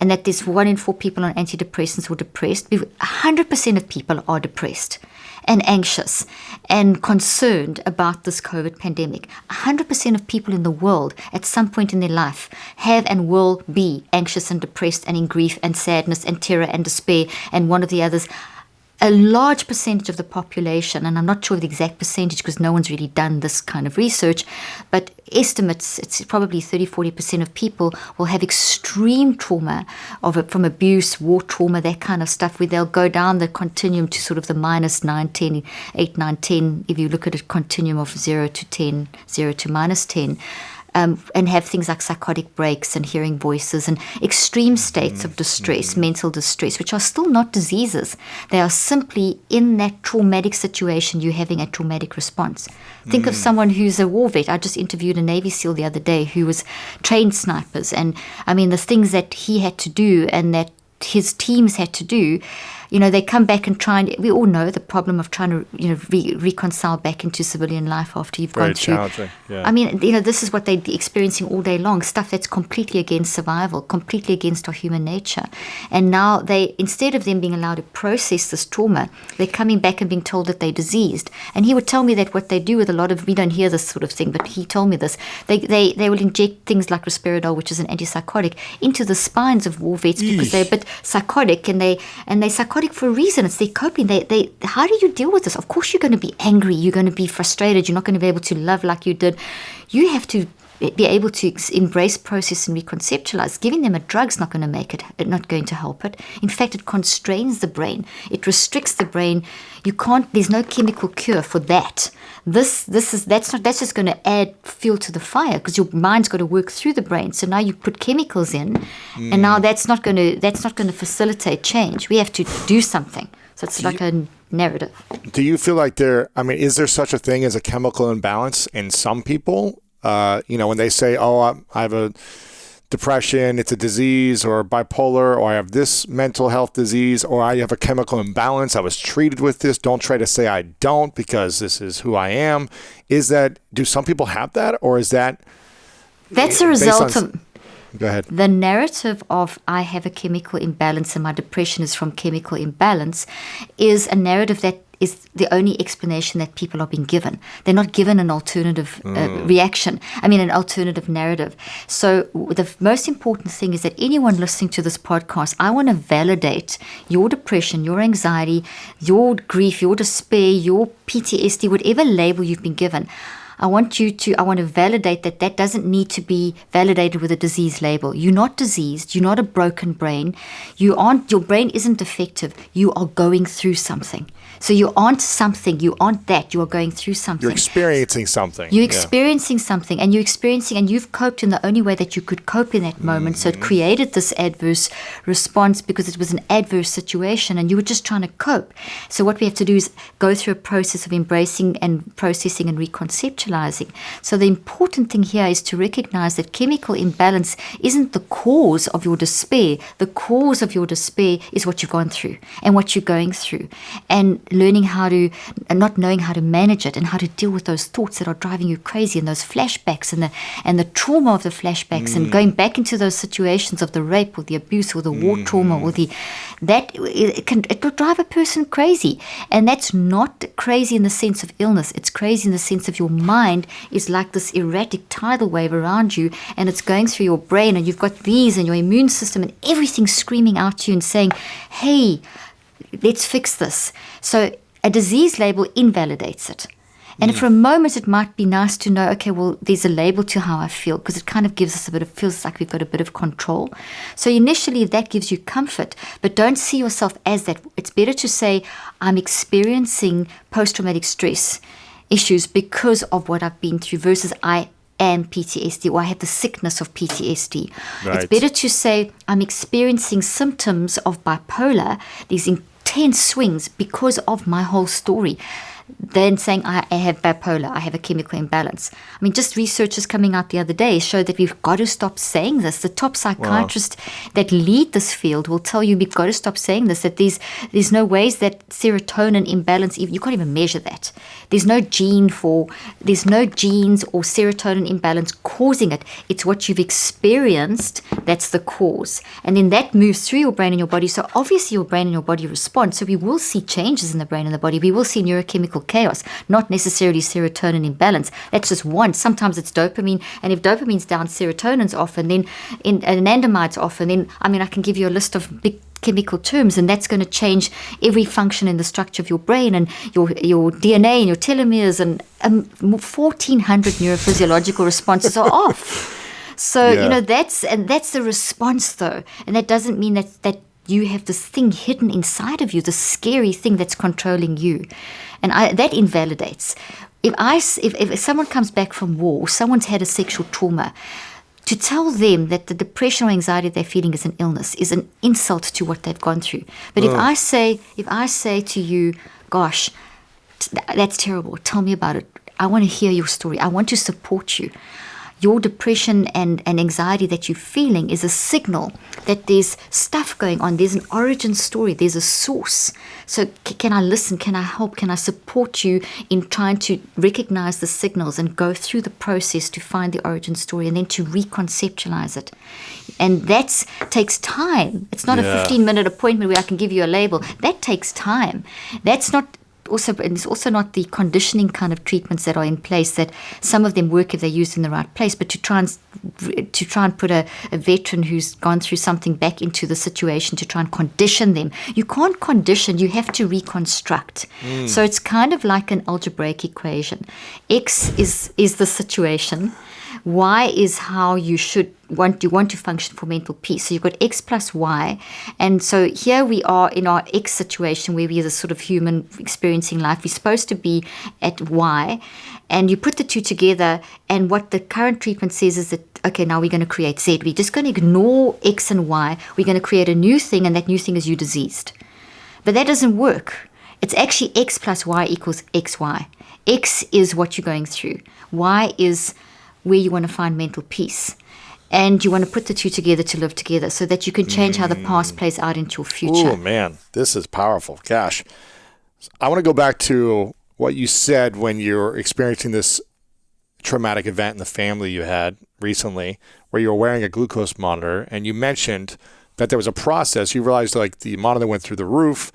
and that there's one in four people on antidepressants who are depressed. We've- 100% of people are depressed. And anxious and concerned about this COVID pandemic. 100% of people in the world at some point in their life have and will be anxious and depressed and in grief and sadness and terror and despair and one of the others a large percentage of the population, and I'm not sure of the exact percentage because no one's really done this kind of research, but estimates it's probably 30 40% of people will have extreme trauma of from abuse, war trauma, that kind of stuff, where they'll go down the continuum to sort of the minus 9, 10, 8, 9, 10, if you look at a continuum of 0 to 10, 0 to minus 10 um, and have things like psychotic breaks and hearing voices and extreme mm-hmm. states of distress, mm-hmm. mental distress, which are still not diseases. They are simply in that traumatic situation, you're having a traumatic response. Think of mm-hmm. someone who's a war vet. I just interviewed a Navy SEAL the other day who was trained snipers, and I mean, the things that he had to do and that his teams had to do you know they come back and try and we all know the problem of trying to you know re- reconcile back into civilian life after you've Very gone through. yeah. i mean you know this is what they're experiencing all day long stuff that's completely against survival completely against our human nature. And now they instead of them being allowed to process this trauma they're coming back and being told that they're diseased. And he would tell me that what they do with a lot of we don't hear this sort of thing but he told me this they they, they will inject things like risperidol, which is an antipsychotic into the spines of war vets because they're a bit psychotic and they and they're psychotic for a reason it's their coping. They they how do you deal with this? Of course you're going to be angry. You're going to be frustrated. You're not going to be able to love like you did. You have to be able to embrace process and reconceptualize. Giving them a drug's not going to make it not going to help it. In fact it constrains the brain. It restricts the brain. You can't there's no chemical cure for that. This this is that's not that's just going to add fuel to the fire because your mind's got to work through the brain. So now you put chemicals in and now mm. that's not going to that's not going to facilitate change. We have to do something. So it's like a narrative. Do you feel like there? I mean, is there such a thing as a chemical imbalance in some people? Uh, you know, when they say, "Oh, I, I have a depression, it's a disease, or bipolar, or I have this mental health disease, or I have a chemical imbalance. I was treated with this. Don't try to say I don't because this is who I am." Is that? Do some people have that, or is that? that's a result on- of Go ahead. the narrative of I have a chemical imbalance and my depression is from chemical imbalance is a narrative that is the only explanation that people are being given. They're not given an alternative uh, reaction, I mean, an alternative narrative. So, the most important thing is that anyone listening to this podcast, I want to validate your depression, your anxiety, your grief, your despair, your PTSD, whatever label you've been given. I want you to, I want to validate that that doesn't need to be validated with a disease label. You're not diseased. You're not a broken brain. You aren't, your brain isn't defective. You are going through something. So you aren't something, you aren't that, you are going through something. You're experiencing something. You're Yeah. experiencing something and you're experiencing and you've coped in the only way that you could cope in that moment. So it mm-hmm. created this adverse response because it was an adverse situation and you were just trying to cope. So what we have to do is go through a process of embracing and processing and reconceptualizing. So the important thing here is to recognize that chemical imbalance isn't the cause of your despair. The cause of your despair is what you've gone through and what you're going through. And learning how to and not knowing how to manage it and how to deal with those thoughts that are driving you crazy and those flashbacks and the and the trauma of the flashbacks and mm. going back into those situations of the rape or the abuse or the war mm. trauma or the that it can it will drive a person crazy. And that's not crazy in the sense of illness. It's crazy in the sense of your mind is like this erratic tidal wave around you and it's going through your brain and you've got these and your immune system and everything screaming out to you and saying hey let's fix this. So a disease label invalidates it. And for a moment, it might be nice to know, okay, well, there's a label to how I feel because it kind of gives us a bit of, feels like we've got a bit of control. So initially, that gives you comfort, but don't see yourself as that. It's better to say, I'm experiencing post traumatic stress issues because of what I've been through versus I am PTSD or I have the sickness of PTSD. It's better to say, I'm experiencing symptoms of bipolar, these intense swings because of my whole story. Than saying I, I have bipolar, I have a chemical imbalance. I mean, just researchers coming out the other day showed that we've got to stop saying this. The top psychiatrists that lead this field will tell you we've got to stop saying this. That there's there's no ways that serotonin imbalance you can't even measure that. There's no gene for there's no genes or serotonin imbalance causing it. It's what you've experienced that's the cause, and then that moves through your brain and your body. So obviously your brain and your body respond. So we will see changes in the brain and the body. We will see neurochemical chaos, not necessarily serotonin imbalance. That's just one. Sometimes it's dopamine, and if dopamine's down, serotonin's off, and then in, anandamide's off, and then I mean I can give you a list of big chemical terms and that's going to change every function in the structure of your brain and your your DNA and your telomeres and um, 1400 neurophysiological responses are [laughs] off so Yeah. you know that's and that's the response though and that doesn't mean that that you have this thing hidden inside of you this scary thing that's controlling you and I, that invalidates if i if, if someone comes back from war or someone's had a sexual trauma to tell them that the depression or anxiety they're feeling is an illness is an insult to what they've gone through. But if I say, if I say to you, gosh, t- that's terrible, tell me about it. I want to hear your story. I want to support you. Your depression and, and anxiety that you're feeling is a signal that there's stuff going on. There's an origin story. There's a source. So, c- can I listen? Can I help? Can I support you in trying to recognize the signals and go through the process to find the origin story and then to reconceptualize it? And that takes time. It's not a 15 minute appointment where I can give you a label. That takes time. That's not also and it's also not the conditioning kind of treatments that are in place that some of them work if they're used in the right place but to try and to try and put a, a veteran who's gone through something back into the situation to try and condition them. You can't condition you have to reconstruct. Hmm. So it's kind of like an algebraic equation. X is is the situation y is how you should want you want to function for mental peace. So you've got x plus y, and so here we are in our x situation where we are a sort of human experiencing life. We're supposed to be at y, and you put the two together, and what the current treatment says is that okay, now we're going to create z. We're just going to ignore x and y. We're going to create a new thing, and that new thing is you diseased. But that doesn't work. It's actually x plus y equals xy. X is what you're going through. Y is where you want to find mental peace. And you want to put the two together to live together so that you can change how the past mm. plays out into your future. Oh man, this is powerful. Gosh, I want to go back to what you said when you were experiencing this traumatic event in the family you had recently, where you were wearing a glucose monitor, and you mentioned that there was a process. You realized like the monitor went through the roof,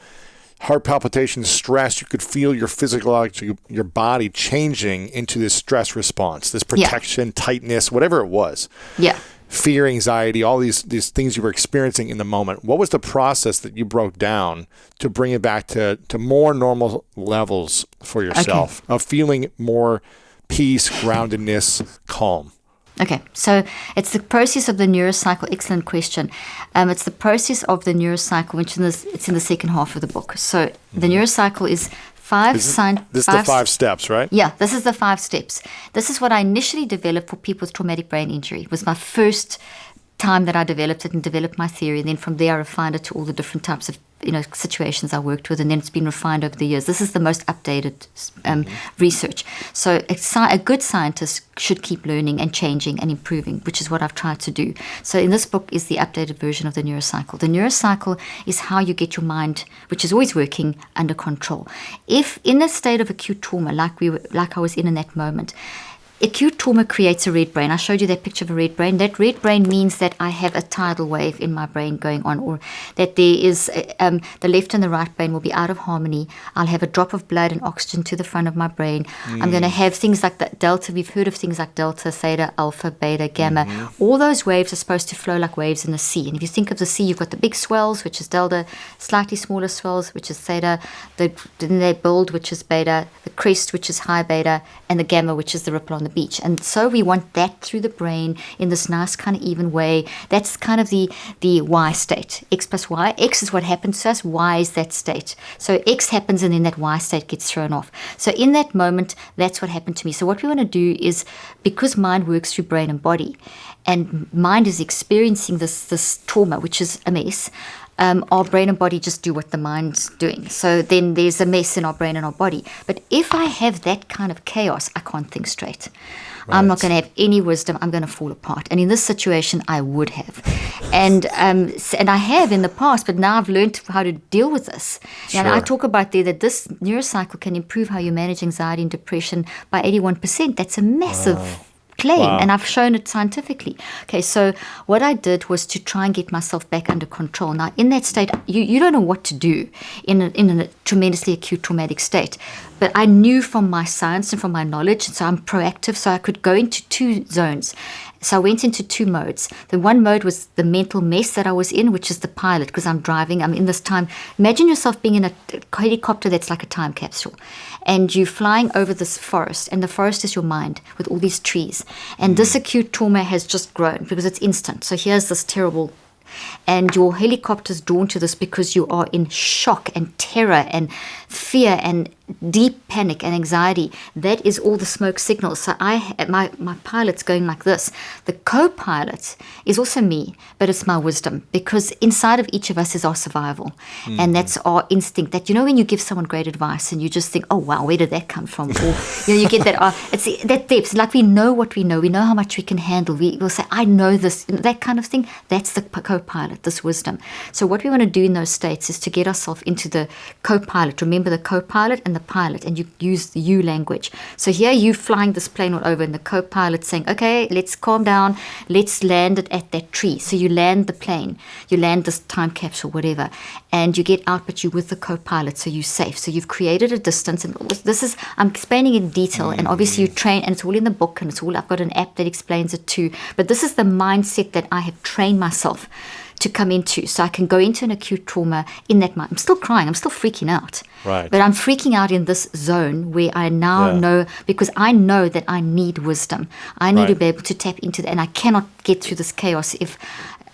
heart palpitations, stress. You could feel your physiological, your body changing into this stress response, this Yeah. protection, tightness, whatever it was Yeah. fear, anxiety, all these these things you were experiencing in the moment. What was the process that you broke down to bring it back to to more normal levels for yourself of feeling more peace, groundedness, calm? Okay, so it's the process of the neurocycle. Excellent question. Um, it's the process of the neurocycle, which in this, it's in the second half of the book. So the neurocycle is five Is sign. this is the five steps, right? Yeah, this is the five steps. This is what I initially developed for people with traumatic brain injury. It was my first time that I developed it and developed my theory. And then from there, I refined it to all the different types of you know situations I worked with, and then it's been refined over the years. This is the most updated um, research. So a, sci- a good scientist should keep learning and changing and improving, which is what I've tried to do. So in this book is the updated version of the neurocycle. The neurocycle is how you get your mind, which is always working, under control. If in a state of acute trauma, like we were, like I was in in that moment. Acute trauma creates a red brain. I showed you that picture of a red brain. That red brain means that I have a tidal wave in my brain going on, or that there is uh, um, the left and the right brain will be out of harmony. I'll have a drop of blood and oxygen to the front of my brain. I'm going to have things like that delta. We've heard of things like delta, theta, alpha, beta, gamma. All those waves are supposed to flow like waves in the sea. And if you think of the sea, you've got the big swells, which is delta, slightly smaller swells, which is theta. The, then they build, which is beta. The crest, which is high beta, and the gamma, which is the ripple on the beach. And so we want that through the brain in this nice kind of even way. That's kind of the the Y state. X plus Y. X is what happens to us. Y is that state. So X happens, and then that Y state gets thrown off. So in that moment, that's what happened to me. So what we want to do is because mind works through brain and body, and mind is experiencing this this trauma, which is a mess um, our brain and body just do what the mind's doing. So then there's a mess in our brain and our body. But if I have that kind of chaos, I can't think straight. I'm not going to have any wisdom. I'm going to fall apart. And in this situation, I would have, and um, and I have in the past. But now I've learned how to deal with this. Sure. And I talk about there that this neurocycle can improve how you manage anxiety and depression by 81%. That's a massive claim Wow. and I've shown it scientifically. Okay, so what I did was to try and get myself back under control. Now, in that state, you, you don't know what to do in a, in a tremendously acute traumatic state. But I knew from my science and from my knowledge, so I'm proactive, so I could go into two zones. So I went into two modes. The one mode was the mental mess that I was in, which is the pilot, because I'm driving. I'm in this time. Imagine yourself being in a helicopter that's like a time capsule, and you're flying over this forest, and the forest is your mind with all these trees. And this hmm. acute trauma has just grown because it's instant. So here's this terrible and your helicopter's drawn to this because you are in shock and terror and fear and deep panic and anxiety. That is all the smoke signals. So i my my pilot's going like this. The co-pilot is also me but it's my wisdom because inside of each of us is our survival. And that's our instinct that you know when you give someone great advice and you just think oh wow where did that come from? Or [laughs] you know you get that uh, it's that depth. Like we know what we know. We know how much we can handle. We will say i know this that kind of thing. That's the co-pilot this wisdom. So what we want to do in those states is to get ourselves into the co-pilot. Remember the co-pilot and the pilot and you use the you language. So here you flying this plane all over and the co-pilot saying okay let's calm down. Let's land it at that tree. So you land the plane. You land this time capsule whatever. And you get out but you're with the co-pilot so you're safe. So you've created a distance and this is i'm explaining in detail and obviously you mm. train and it's all in the book and it's all i've got an app that explains it too but this is the mindset that i have trained myself to come into so i can go into an acute trauma in that mind i'm still crying i'm still freaking out Right. but i'm freaking out in this zone where i now Yeah. know because i know that i need wisdom i need to be able to tap into that and i cannot get through this chaos if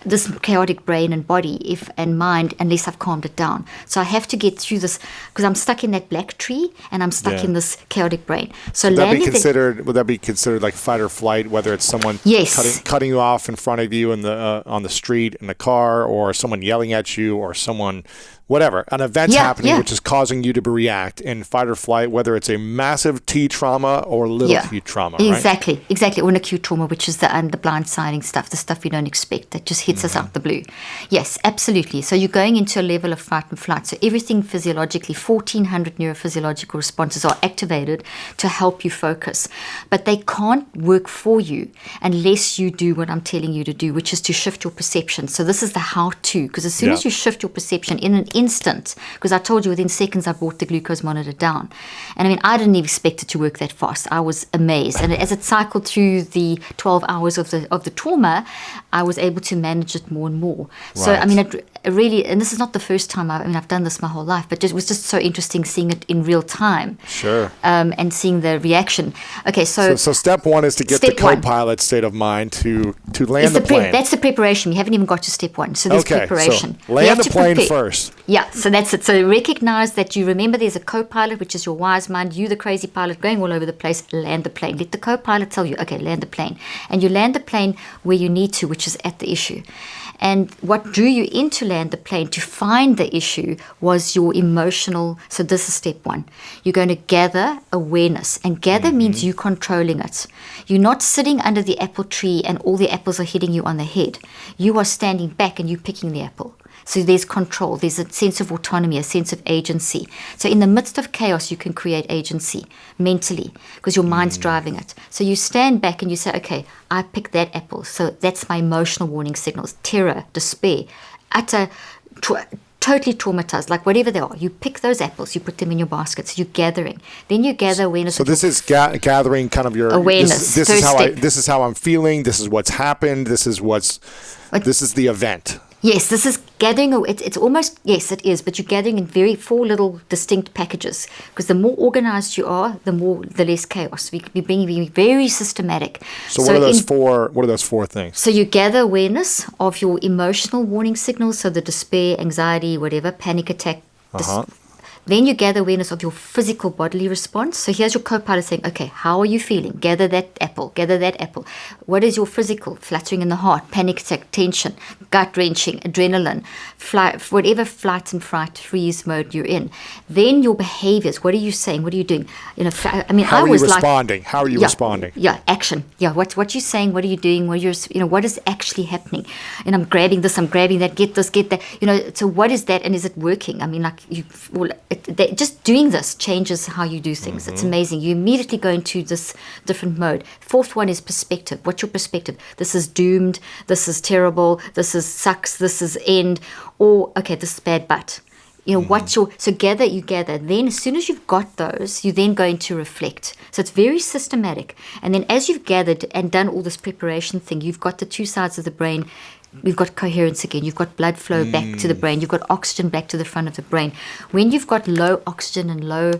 this chaotic brain and body if and mind unless I've calmed it down. So I have to get through this because I'm stuck in that black tree and I'm stuck Yeah. in this chaotic brain. So Would that be considered? Would that be considered like fight or flight? Whether it's someone Yes. cutting, cutting you off in front of you in the uh, on the street in the car, or someone yelling at you, or someone, whatever, an event's Yeah, happening yeah. which is causing you to react in fight or flight, whether it's a massive T trauma or little yeah, T trauma, right? exactly, exactly. Or an acute trauma, which is the and the blindsiding stuff, the stuff we don't expect that just hits us Mm-hmm. out the blue. Yes, absolutely. So you're going into a level of fight and flight. So everything physiologically, 1,400 neurophysiological responses are activated to help you focus, but they can't work for you unless you do what I'm telling you to do, which is to shift your perception. So this is the how-to, because as soon as you shift your perception in an instant, because I told you within seconds I brought the glucose monitor down. And I mean, I didn't even expect it to work that fast. I was amazed. And as it cycled through the 12 hours of the of the trauma, I was able to manage it more and more. So I mean, it, it really, and this is not the first time. I, I mean, I've done this my whole life, but it was just so interesting seeing it in real time. Sure. Um, and seeing the reaction. Okay, So, so step one is to get the co-pilot state of mind to to land the the plane. that's the preparation. You haven't even got to step one. So there's okay, preparation. so land the plane prepare. first. Yeah, so that's it. So recognize that you remember there's a co-pilot, which is your wise mind, you the crazy pilot going all over the place, land the plane. Let the co-pilot tell you, okay, land the plane. And you land the plane where you need to, which is at the issue. And what drew you into land the plane to find the issue was your emotional. So this is step one. You're going to gather awareness, and gather mm-hmm. means you controlling it. You're not sitting under the apple tree and all the apples are hitting you on the head. You are standing back and you picking the apple. So there's control, there's a sense of autonomy, a sense of agency. So in the midst of chaos, you can create agency mentally because your mind's mm. driving it. So you stand back and you say, okay, I picked that apple. So that's my emotional warning signals terror, despair, utter, tra- totally traumatized, like whatever they are. You pick those apples, you put them in your baskets, you're gathering. Then you gather awareness. So this is ga- gathering kind of your Awareness, This, this is how I, this is how I'm feeling. This is what's happened. This is what's What- this is the event. Yes, this is gathering. It's, it's almost yes, it is. But you're gathering in very four little distinct packages because the more organized you are, the more the less chaos. We we being being very systematic. So, what are those in- four? What are those four things? So you gather awareness of your emotional warning signals, so the despair, anxiety, whatever, panic attack. Uh-huh. Then you gather awareness of your physical bodily response. So here's your co-pilot saying, okay, how are you feeling? Gather that apple, gather that apple. What is your physical? Fluttering in the heart, panic attack, tension, gut wrenching, adrenaline, flight, whatever flight and fright freeze mode you're in. Then your behaviors. What are you saying? What are you doing? You know, I mean, How I are you was like, responding? How are you yeah, responding? Yeah, action. Yeah, what what you saying? What are you doing? What you're you know what is actually happening? And I'm grabbing this, I'm grabbing that. Get this, get that. You know, so what is that, and is it working? I mean, like you, well, it, they, just doing this changes how you do things. It's Mm-hmm. amazing. You immediately go into this different mode. Fourth one is perspective. What's your perspective? This is doomed. This is terrible. This is sucks. This is end. Or okay, this is bad, but you know what's your so gather you gather then as soon as you've got those you then go into reflect so it's very systematic and then as you've gathered and done all this preparation thing you've got the two sides of the brain we've got coherence again. You've got blood flow back to the mm. brain. You've got oxygen back to the front of the brain. When you've got low oxygen and low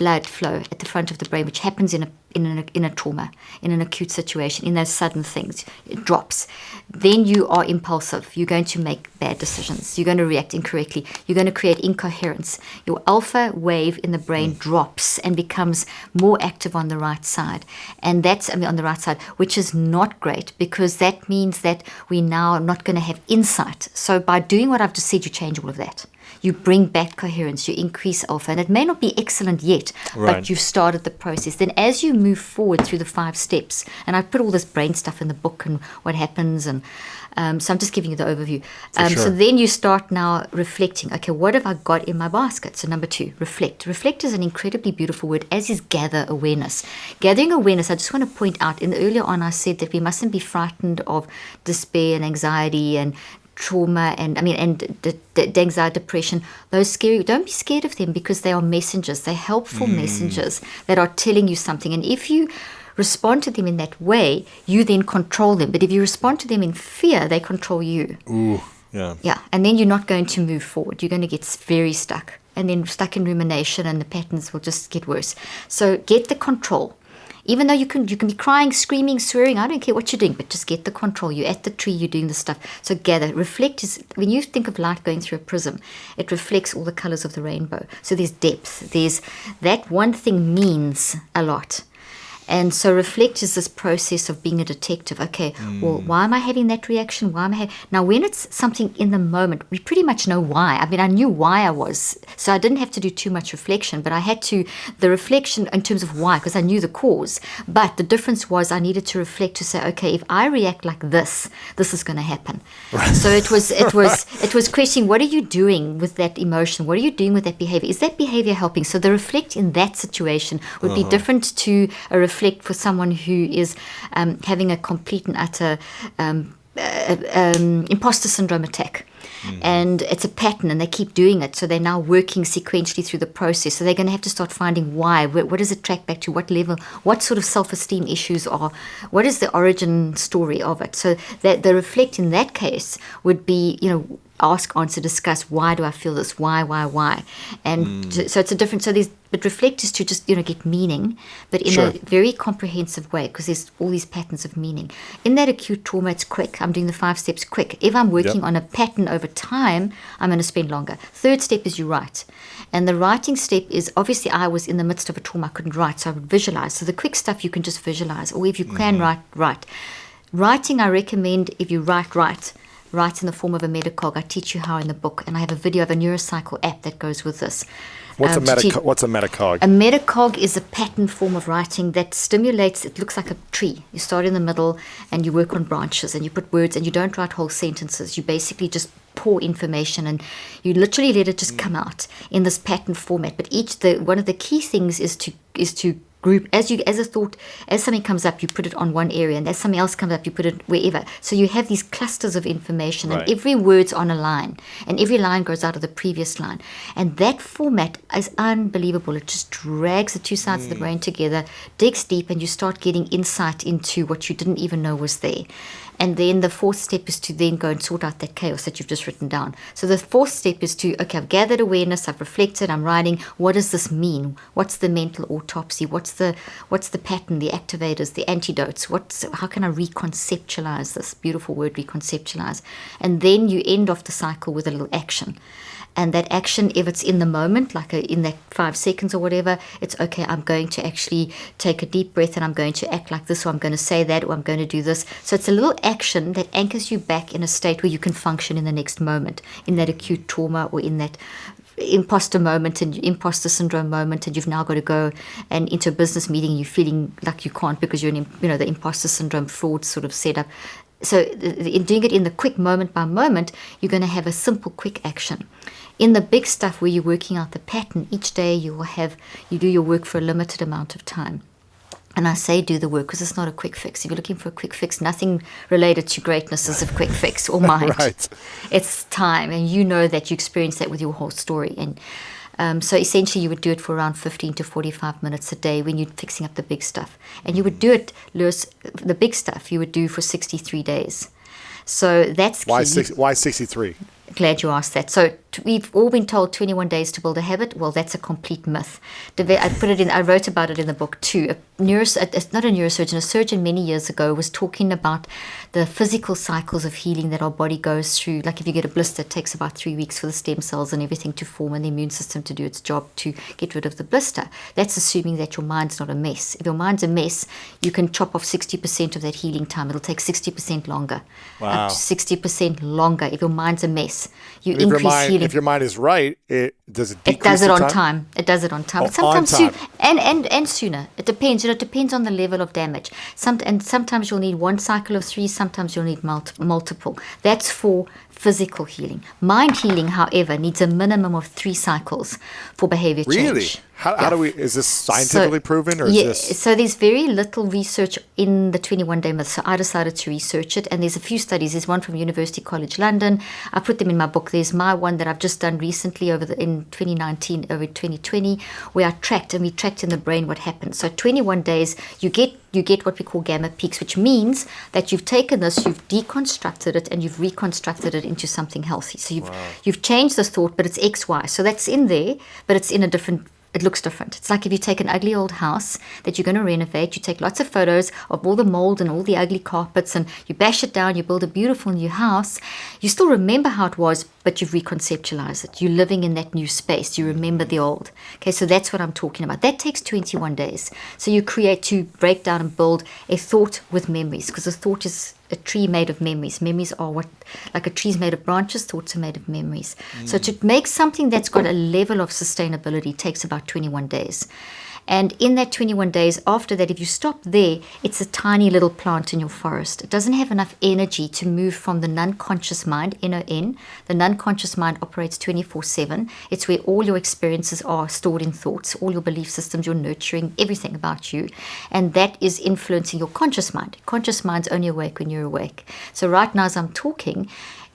blood flow at the front of the brain which happens in a in a, in a trauma in an acute situation in those sudden things it drops. Then you are impulsive. You're going to make bad decisions. You're going to react incorrectly. You're going to create incoherence. Your alpha wave in the brain mm. drops and becomes more active on the right side. And that's i mean on the right side which is not great because that means that we now are not going to have insight. So by doing what i've just said you change all of that you bring back coherence, you increase alpha, and it may not be excellent yet, Right. but you've started the process. Then, as you move forward through the five steps, and I put all this brain stuff in the book and what happens, and um, so I'm just giving you the overview. Um, sure. So then you start now reflecting. Okay, what have I got in my basket? So number two, reflect. Reflect is an incredibly beautiful word, as is gather awareness. Gathering awareness. I just want to point out. In the earlier on, I said that we mustn't be frightened of despair and anxiety and trauma and I mean and the, anxiety, depression, those scary. Don't be scared of them because they are messengers. They're helpful hmm. messengers that are telling you something. And if you respond to them in that way, you then control them. But if you respond to them in fear, they control you. Ooh, yeah. Yeah, and then you're not going to move forward. You're going to get very stuck, and then stuck in rumination, and the patterns will just get worse. So get the control. Even though you can, you can be crying, screaming, swearing. I don't care what you're doing, but just get the control. You're at the tree. You're doing the stuff. So gather, reflect. Is when you think of light going through a prism, it reflects all the colors of the rainbow. So there's depth. There's that one thing means a lot. And so reflect is this process of being a detective. Okay, hmm. well, why am I having that reaction? Why am I having now when it's something in the moment, we pretty much know why. I mean, I knew why I was, so I didn't have to do too much reflection, but I had to the reflection in terms of why, because I knew the cause. But the difference was I needed to reflect to say, okay, if I react like this, this is going to happen. So it was it was [laughs] it was questioning what are you doing with that emotion? What are you doing with that behavior? Is that behavior helping? So the reflect in that situation would be uh-huh. different to a reflect for someone who is um, having a complete and utter um, uh, um, imposter syndrome attack. And it's a pattern, and they keep doing it. So they're now working sequentially through the process. So they're going to have to start finding why. Wh- What does it track back to? What level? What sort of self-esteem issues are? What is the origin story of it? So that the reflect in that case would be, you know, ask, answer, discuss. Why do I feel this? Why, why, why? And so- so it's a different. So there's but reflect is to just you know get meaning, but in Sure. a very comprehensive way because there's all these patterns of meaning. In that acute trauma, it's quick. I'm doing the five steps quick. If I'm working Yep. on a pattern over time, I'm going to spend longer. Third step is you write. And the writing step is obviously I was in the midst of a trauma, I couldn't write, so I would visualize. So the quick stuff you can just visualize, or if you can Mm-hmm. write, write. Writing, I recommend if you write, write. Write in the form of a metacog. I teach you how in the book, and I have a video of a neurocycle app that goes with this. What's Um, a to meta? What's a metacog? a metacog is a pattern form of writing that stimulates, it looks like a tree. You start in the middle and you work on branches and you put words and you don't write whole sentences. You basically just pour information and you literally let it just come out in this pattern format. But each the one of the key things is to is to group as you as a thought as something comes up you put it on one area and as something else comes up you put it wherever. So you have these clusters of information Right. and every word's on a line and every line goes out of the previous line. And that format is unbelievable. It just drags the two sides of the hmm. brain together digs deep and you start getting insight into what you didn't even know was there and then the fourth step is to then go and sort out that chaos that you've just written down. So the fourth step is to, okay, I've gathered awareness, I've reflected, I'm writing. What does this mean? What's the mental autopsy? What's the what's the pattern, the activators, the antidotes? What's how can I reconceptualize this beautiful word reconceptualize? And then you end off the cycle with a little action. And that action, if it's in the moment, like a, in that five seconds or whatever, it's okay. I'm going to actually take a deep breath and I'm going to act like this, or I'm going to say that, or I'm going to do this. So it's a little action that anchors you back in a state where you can function in the next moment, in that acute trauma or in that imposter moment and imposter syndrome moment and you've now got to go and into a business meeting you're feeling like you can't because you're in you know the imposter syndrome fraud sort of setup so in doing it in the quick moment by moment you're going to have a simple quick action in the big stuff where you're working out the pattern each day you will have you do your work for a limited amount of time and I say do the work because it's not a quick fix. If you're looking for a quick fix, nothing related to greatness is a quick fix or [laughs] mind. Right. It's time, and you know that you experience that with your whole story. And um, so essentially, you would do it for around 15 to 45 minutes a day when you're fixing up the big stuff. And you would do it, Lewis, the big stuff you would do for 63 days. So that's Why six? Why sixty three? Glad you asked that. So we've all been told 21 days to build a habit. Well, that's a complete myth. I put it in. I wrote about it in the book too. A neuros, not a neurosurgeon. A surgeon many years ago was talking about the physical cycles of healing that our body goes through. Like if you get a blister, it takes about three weeks for the stem cells and everything to form and the immune system to do its job to get rid of the blister. That's assuming that your mind's not a mess. If your mind's a mess, you can chop off 60% of that healing time. It'll take 60% longer. Wow. 60% longer. If your mind's a mess, you your increase mind, if your mind is right, it does it. it does it on time. It does it on time. Oh, sometimes on soon, time. and, and and sooner. It depends. You know, it depends on the level of damage. Some and sometimes you'll need one cycle of three. Sometimes you'll need multi- multiple. That's for physical healing. Mind healing, however, needs a minimum of three cycles for behavior change. How, how Yeah. do we? Is this scientifically proven, or is yeah, this? so there's very little research in the 21 day myth. So I decided to research it, and there's a few studies. There's one from University College London. I put them in my book. There's my one that I've just done recently over the, in 2019, over 2020, where I tracked and we tracked in the brain what happened. So 21 days, you get you get what we call gamma peaks, which means that you've taken this, you've deconstructed it, and you've reconstructed it into something healthy. So you've you've changed this thought, but it's X Y. So that's in there, but it's in a different it looks different. It's like if you take an ugly old house that you're going to renovate, you take lots of photos of all the mold and all the ugly carpets and you bash it down, you build a beautiful new house. You still remember how it was, but you've reconceptualized it. You're living in that new space. You remember the old. Okay, so that's what I'm talking about. That takes 21 days. So you create to break down and build a thought with memories because a thought is a tree made of memories. Memories are what, like a tree's made of branches, thoughts are made of memories. So mm. to make something that's got a level of sustainability takes about 21 days. And in that 21 days after that, if you stop there, it's a tiny little plant in your forest. It doesn't have enough energy to move from the non conscious mind, N-O-N. The non conscious mind operates 24 7. It's where all your experiences are stored in thoughts, all your belief systems, your nurturing, everything about you. And that is influencing your conscious mind. Conscious mind's only awake when you're awake. So right now, as I'm talking,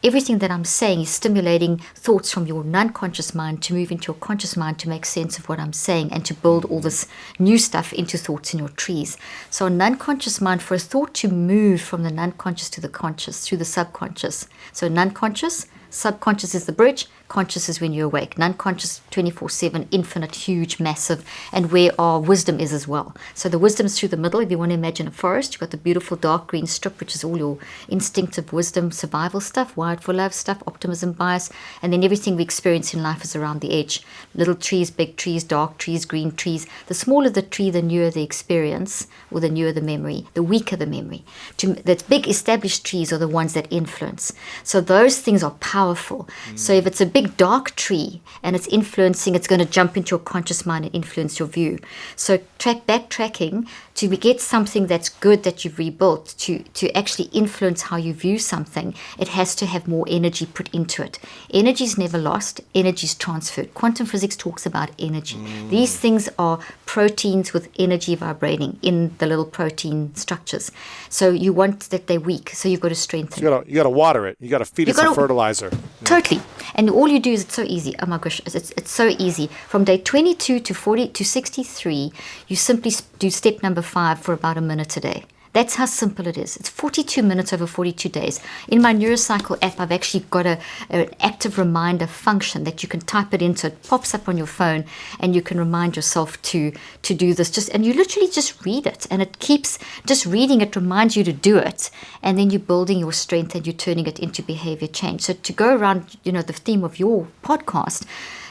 everything that I'm saying is stimulating thoughts from your non-conscious mind to move into your conscious mind to make sense of what I'm saying and to build all this new stuff into thoughts in your trees. So non-conscious mind, for a thought to move from the non-conscious to the conscious, through the subconscious. So non-conscious, subconscious is the bridge, conscious is when you're awake. Non-conscious 24-7, infinite, huge, massive, and where our wisdom is as well. So the wisdom is through the middle. If you want to imagine a forest, you've got the beautiful dark green strip, which is all your instinctive wisdom, survival stuff, wired for love stuff, optimism, bias, and then everything we experience in life is around the edge. Little trees, big trees, dark trees, green trees. The smaller the tree, the newer the experience, or the newer the memory, the weaker the memory. To, the big established trees are the ones that influence. So those things are powerful. Mm. So if it's a big dark tree and it's influenced influencing, it's going to jump into your conscious mind and influence your view. So track backtracking to get something that's good that you've rebuilt to to actually influence how you view something it has to have more energy put into it. Energy is never lost energy is transferred. Quantum physics talks about energy. Mm. these things are proteins with energy vibrating in the little protein structures. So you want that they're weak so you've got to strengthen. You gotta, you gotta water it. You gotta feed you it some fertilizer. Totally. And all you do is it's so easy. Oh my gosh it's, it's so easy from day 22 to 40 to 63 you simply do step number five for about a minute a day. That's how simple it is. It's 42 minutes over 42 days. In my Neurocycle app, I've actually got a, an active reminder function that you can type it in so it pops up on your phone and you can remind yourself to, to do this. Just And you literally just read it and it keeps, just reading it reminds you to do it. And then you're building your strength and you're turning it into behavior change. So to go around, you know, the theme of your podcast,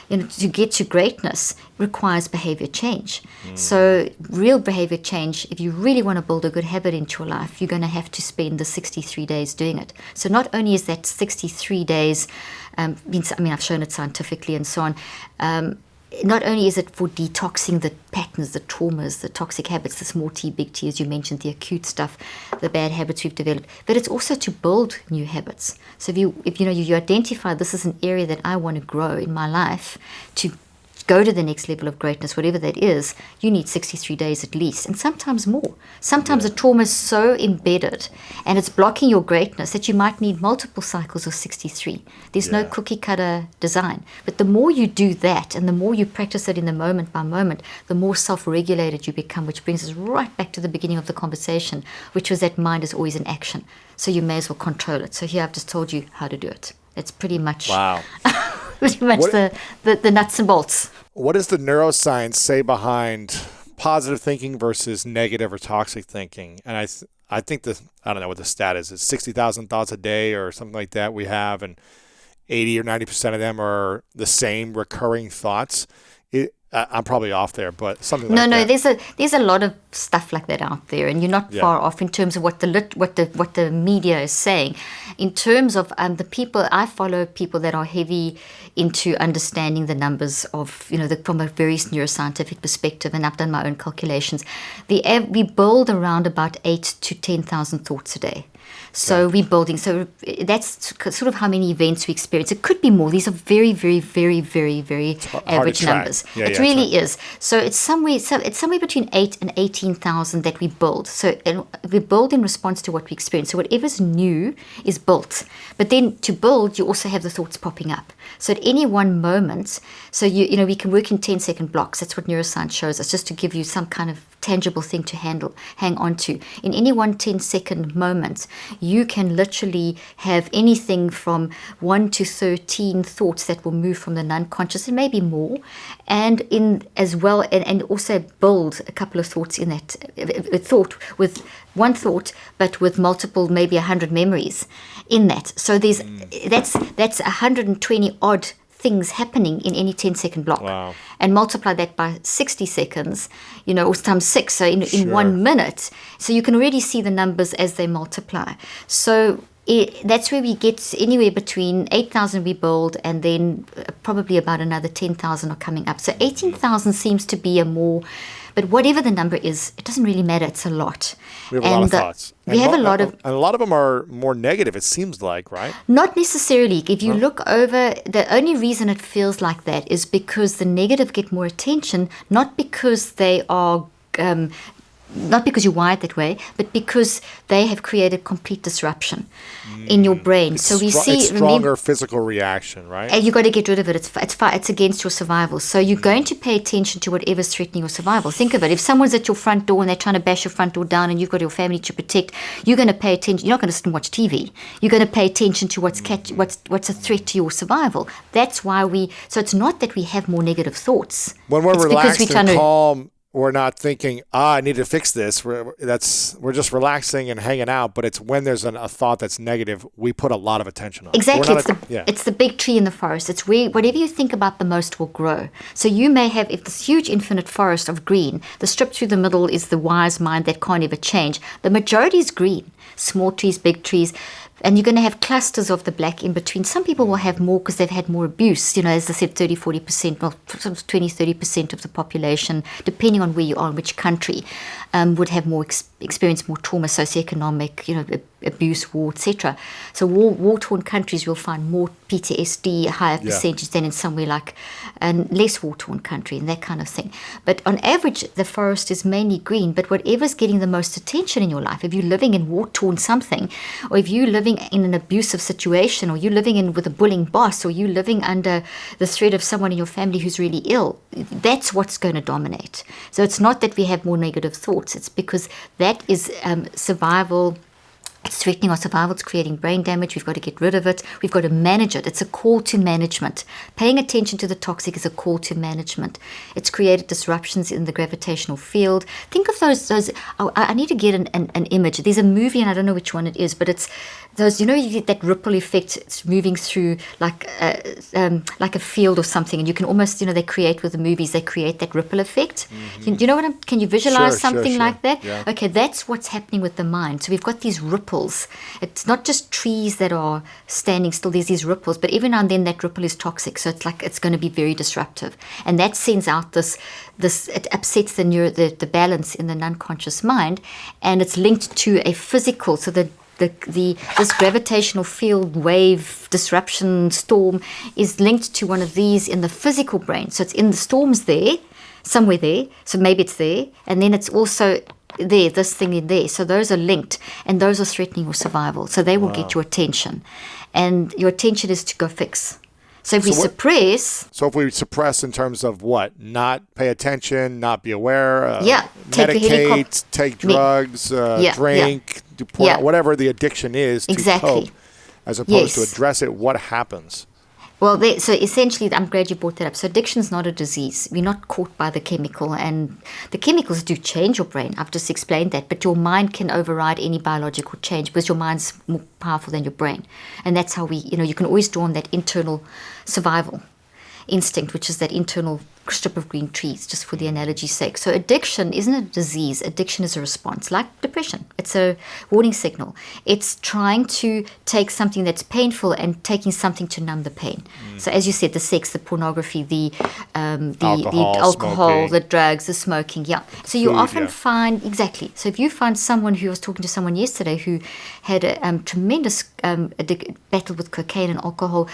you know, to get to greatness requires behavior change. Mm. So, real behavior change, if you really want to build a good habit into your life, you're going to have to spend the 63 days doing it. So, not only is that 63 days, um, I mean, I've shown it scientifically and so on, um, not only is it for detoxing the patterns, the traumas, the toxic habits, the small t, big T, as you mentioned, the acute stuff, the bad habits we've developed, but it's also to build new habits. So if you, if you know, you identify this is an area that I want to grow in my life, to go to the next level of greatness, whatever that is, you need 63 days at least, and sometimes more. Sometimes yeah. the trauma is so embedded and it's blocking your greatness that you might need multiple cycles of 63. There's yeah. no cookie cutter design. But the more you do that and the more you practice it in the moment by moment, the more self regulated you become, which brings us right back to the beginning of the conversation, which was that mind is always in action. So you may as well control it. So here I've just told you how to do it. It's pretty much. Wow. [laughs] [laughs] pretty much the, the, the nuts and bolts. What does the neuroscience say behind positive thinking versus negative or toxic thinking? And I, I think the I don't know what the stat is. It's sixty thousand thoughts a day or something like that we have, and eighty or ninety percent of them are the same recurring thoughts. It, I'm probably off there, but something. No, like no. That. There's a there's a lot of stuff like that out there, and you're not yeah. far off in terms of what the lit, what the what the media is saying. In terms of um, the people I follow, people that are heavy into understanding the numbers of you know the, from a very neuroscientific perspective, and I've done my own calculations. The we build around about eight to ten thousand thoughts a day. So we're building. So that's sort of how many events we experience. It could be more. These are very, very, very, very, very average numbers. Yeah, it yeah, really right. is. So it's somewhere. So it's somewhere between eight and eighteen thousand that we build. So we build in response to what we experience. So whatever's new is built. But then to build, you also have the thoughts popping up. So at any one moment, so you you know we can work in 10 second blocks. That's what neuroscience shows us, just to give you some kind of tangible thing to handle, hang on to. In any one 10 second moment, you can literally have anything from 1 to 13 thoughts that will move from the non-conscious and maybe more and in as well and, and also build a couple of thoughts in that a thought with one thought but with multiple maybe 100 memories in that so there's mm. that's that's 120 odd things happening in any 10 second block wow. and multiply that by 60 seconds you know or times six so in, sure. in one minute so you can already see the numbers as they multiply so it, that's where we get anywhere between 8,000 we build and then uh, probably about another 10,000 are coming up. So 18,000 seems to be a more But whatever the number is, it doesn't really matter. It's a lot. We have a lot of the- thoughts. We And have a lot of and a lot of them are more negative. It seems like, right? Not necessarily. If you look over, the only reason it feels like that is because the negative get more attention, not because they are. Um, not because you're wired that way, but because they have created complete disruption in your mm. brain. so we see, it's remember, stronger physical reaction, right? and you got to get rid of it. It's it's fi- it's against your survival. So you're mm. going to pay attention to whatever's threatening your survival. Think of it. If someone's at your front door and they're trying to bash your front door down, and you've got your family to protect, you're going to pay attention. You're not going to sit and watch TV. You're going to pay attention to what's catch, mm. what's what's a threat to your survival. That's why we. So it's not that we have more negative thoughts. when we're it's relaxed we're trying and to- calm, we're not thinking, "Ah, I need to fix this." We're that's we're just relaxing and hanging out. But it's when there's an, a thought that's negative, we put a lot of attention on. it. Exactly, not it's a- the yeah. it's the big tree in the forest. It's where whatever you think about the most will grow. So you may have if this huge infinite forest of green, the strip through the middle is the wise mind that can't ever change. The majority is green, small trees, big trees. And you're going to have clusters of the black in between. Some people will have more because they've had more abuse. You know, as I said, 30, 40%, well, 20, 30% of the population, depending on where you are in which country, um, would have more ex- experience more trauma, socioeconomic, you know, abuse, war, etc. So war, war-torn countries will find more PTSD, higher Yeah. percentage than in somewhere like a less war-torn country and that kind of thing. But on average, the forest is mainly green. But whatever's getting the most attention in your life, if you're living in war-torn something, or if you're living in an abusive situation, or you're living in with a bullying boss, or you're living under the threat of someone in your family who's really ill, that's what's going to dominate. So it's not that we have more negative It's because that is um, survival it's threatening our survival, it's creating brain damage, we've got to get rid of it, we've got to manage it. It's a call to management. Paying attention to the toxic is a call to management. It's created disruptions in the gravitational field. Think of those, those oh, I I need to get an, an, an image. There's a movie, and I don't know which one it is, but it's those, you know, you get that ripple effect, it's moving through like a, um, like a field or something, and you can almost, you know, they create with the movies, they create that ripple effect. You, do you know what I'm, can you visualize. Sure, sure, something like that? Yeah. Okay, that's what's happening with the mind. So we've got these ripples. It's not just trees that are standing still, there's these ripples, but every now and then that ripple is toxic. So it's like it's going to be very disruptive. And that sends out this this it upsets the neuro the, the balance in the unconscious mind and it's linked to a physical so the the, the this gravitational field wave disruption storm is linked to one of these in the physical brain. So it's in the storms there, somewhere there. So maybe it's there, and then it's also there, this thing in there. So those are linked, and those are threatening your survival. So they will get your attention, and your attention is to go fix. So if we what- suppress, So if we suppress in terms of what, not pay attention, not be aware, uh, Yeah, take medicate, take drugs, uh, Yeah, drink, Yeah. whatever the addiction is to Exactly. cope, as opposed to address it, what happens? Well, they, so essentially, I'm glad you brought that up. So addiction is not a disease. We're not caught by the chemical, and the chemicals do change your brain. I've just explained that, but your mind can override any biological change because your mind's more powerful than your brain, and that's how we, you know, you can always draw on that internal survival instinct, which is that internal strip of green trees, just for the analogy's sake. So addiction isn't a disease. Addiction is a response, like depression. It's a warning signal. It's trying to take something that's painful and taking something to numb the pain. So as you said, the sex, the pornography, the um, the Alcohol, the alcohol, smoking. the drugs, the smoking. Yeah. So you Food, often yeah. find exactly. So if you find someone who I was talking to someone yesterday who had a um, tremendous um, battle with cocaine and alcohol,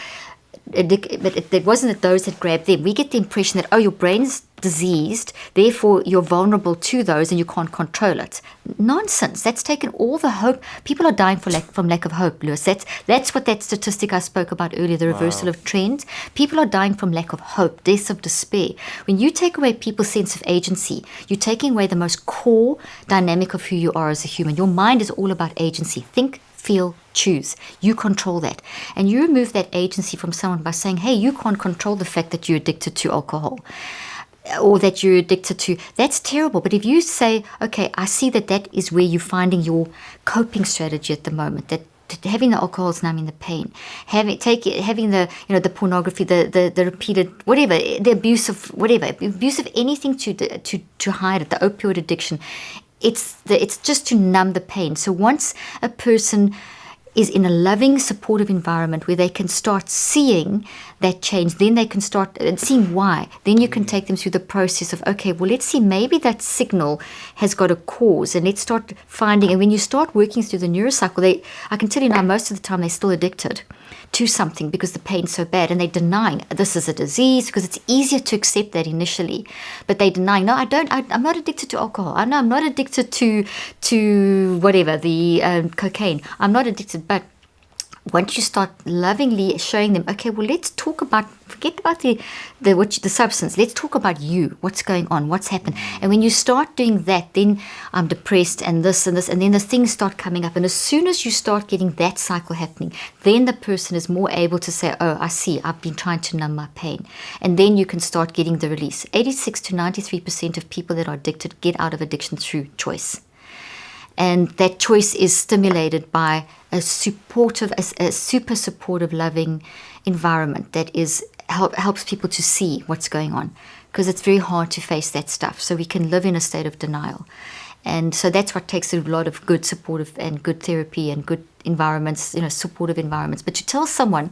but it, it wasn't that those that grabbed them. We get the impression that oh, your brain's diseased, therefore you're vulnerable to those and you can't control it. Nonsense. That's taken all the hope. People are dying for lack, from lack of hope, Lewis. That's that's what that statistic I spoke about earlier, the reversal of trends. People are dying from lack of hope, deaths of despair. When you take away people's sense of agency, you're taking away the most core dynamic of who you are as a human. Your mind is all about agency. Think, feel, choose. You control that. And you remove that agency from someone by saying, hey, you can't control the fact that you're addicted to alcohol uh, or that you're addicted to. That's terrible. But if you say, okay, I see that that is where you're finding your coping strategy at the moment, that having the alcohol is numbing the pain, having take having the you know the pornography, the, the the repeated whatever, the abuse of whatever, abuse of anything to to to hide it, the opioid addiction. It's the it's just to numb the pain. So once a person is in a loving, supportive environment where they can start seeing that change. Then they can start uh, seeing why. Then you can take them through the process of, okay, well, let's see, maybe that signal has got a cause, and let's start finding. And when you start working through the neurocycle, they, I can tell you now, most of the time they're still addicted to something because the pain's so bad and they're denying this is a disease because it's easier to accept that initially but they're denying no i don't I, am not addicted to alcohol i know i'm not addicted to to whatever the um, cocaine i'm not addicted but once you start lovingly showing them, okay, well, let's talk about, forget about the, the, what, the substance. Let's talk about you, what's going on, what's happened. And when you start doing that, then I'm depressed and this and this, and then the things start coming up. And as soon as you start getting that cycle happening, then the person is more able to say, oh, I see, I've been trying to numb my pain. And then you can start getting the release. 86 to 93% of people that are addicted get out of addiction through choice. And that choice is stimulated by a supportive, a, a super supportive, loving environment that is help, helps people to see what's going on because it's very hard to face that stuff. So we can live in a state of denial. And so that's what takes a lot of good supportive and good therapy and good environments, you know, supportive environments. But to tell someone,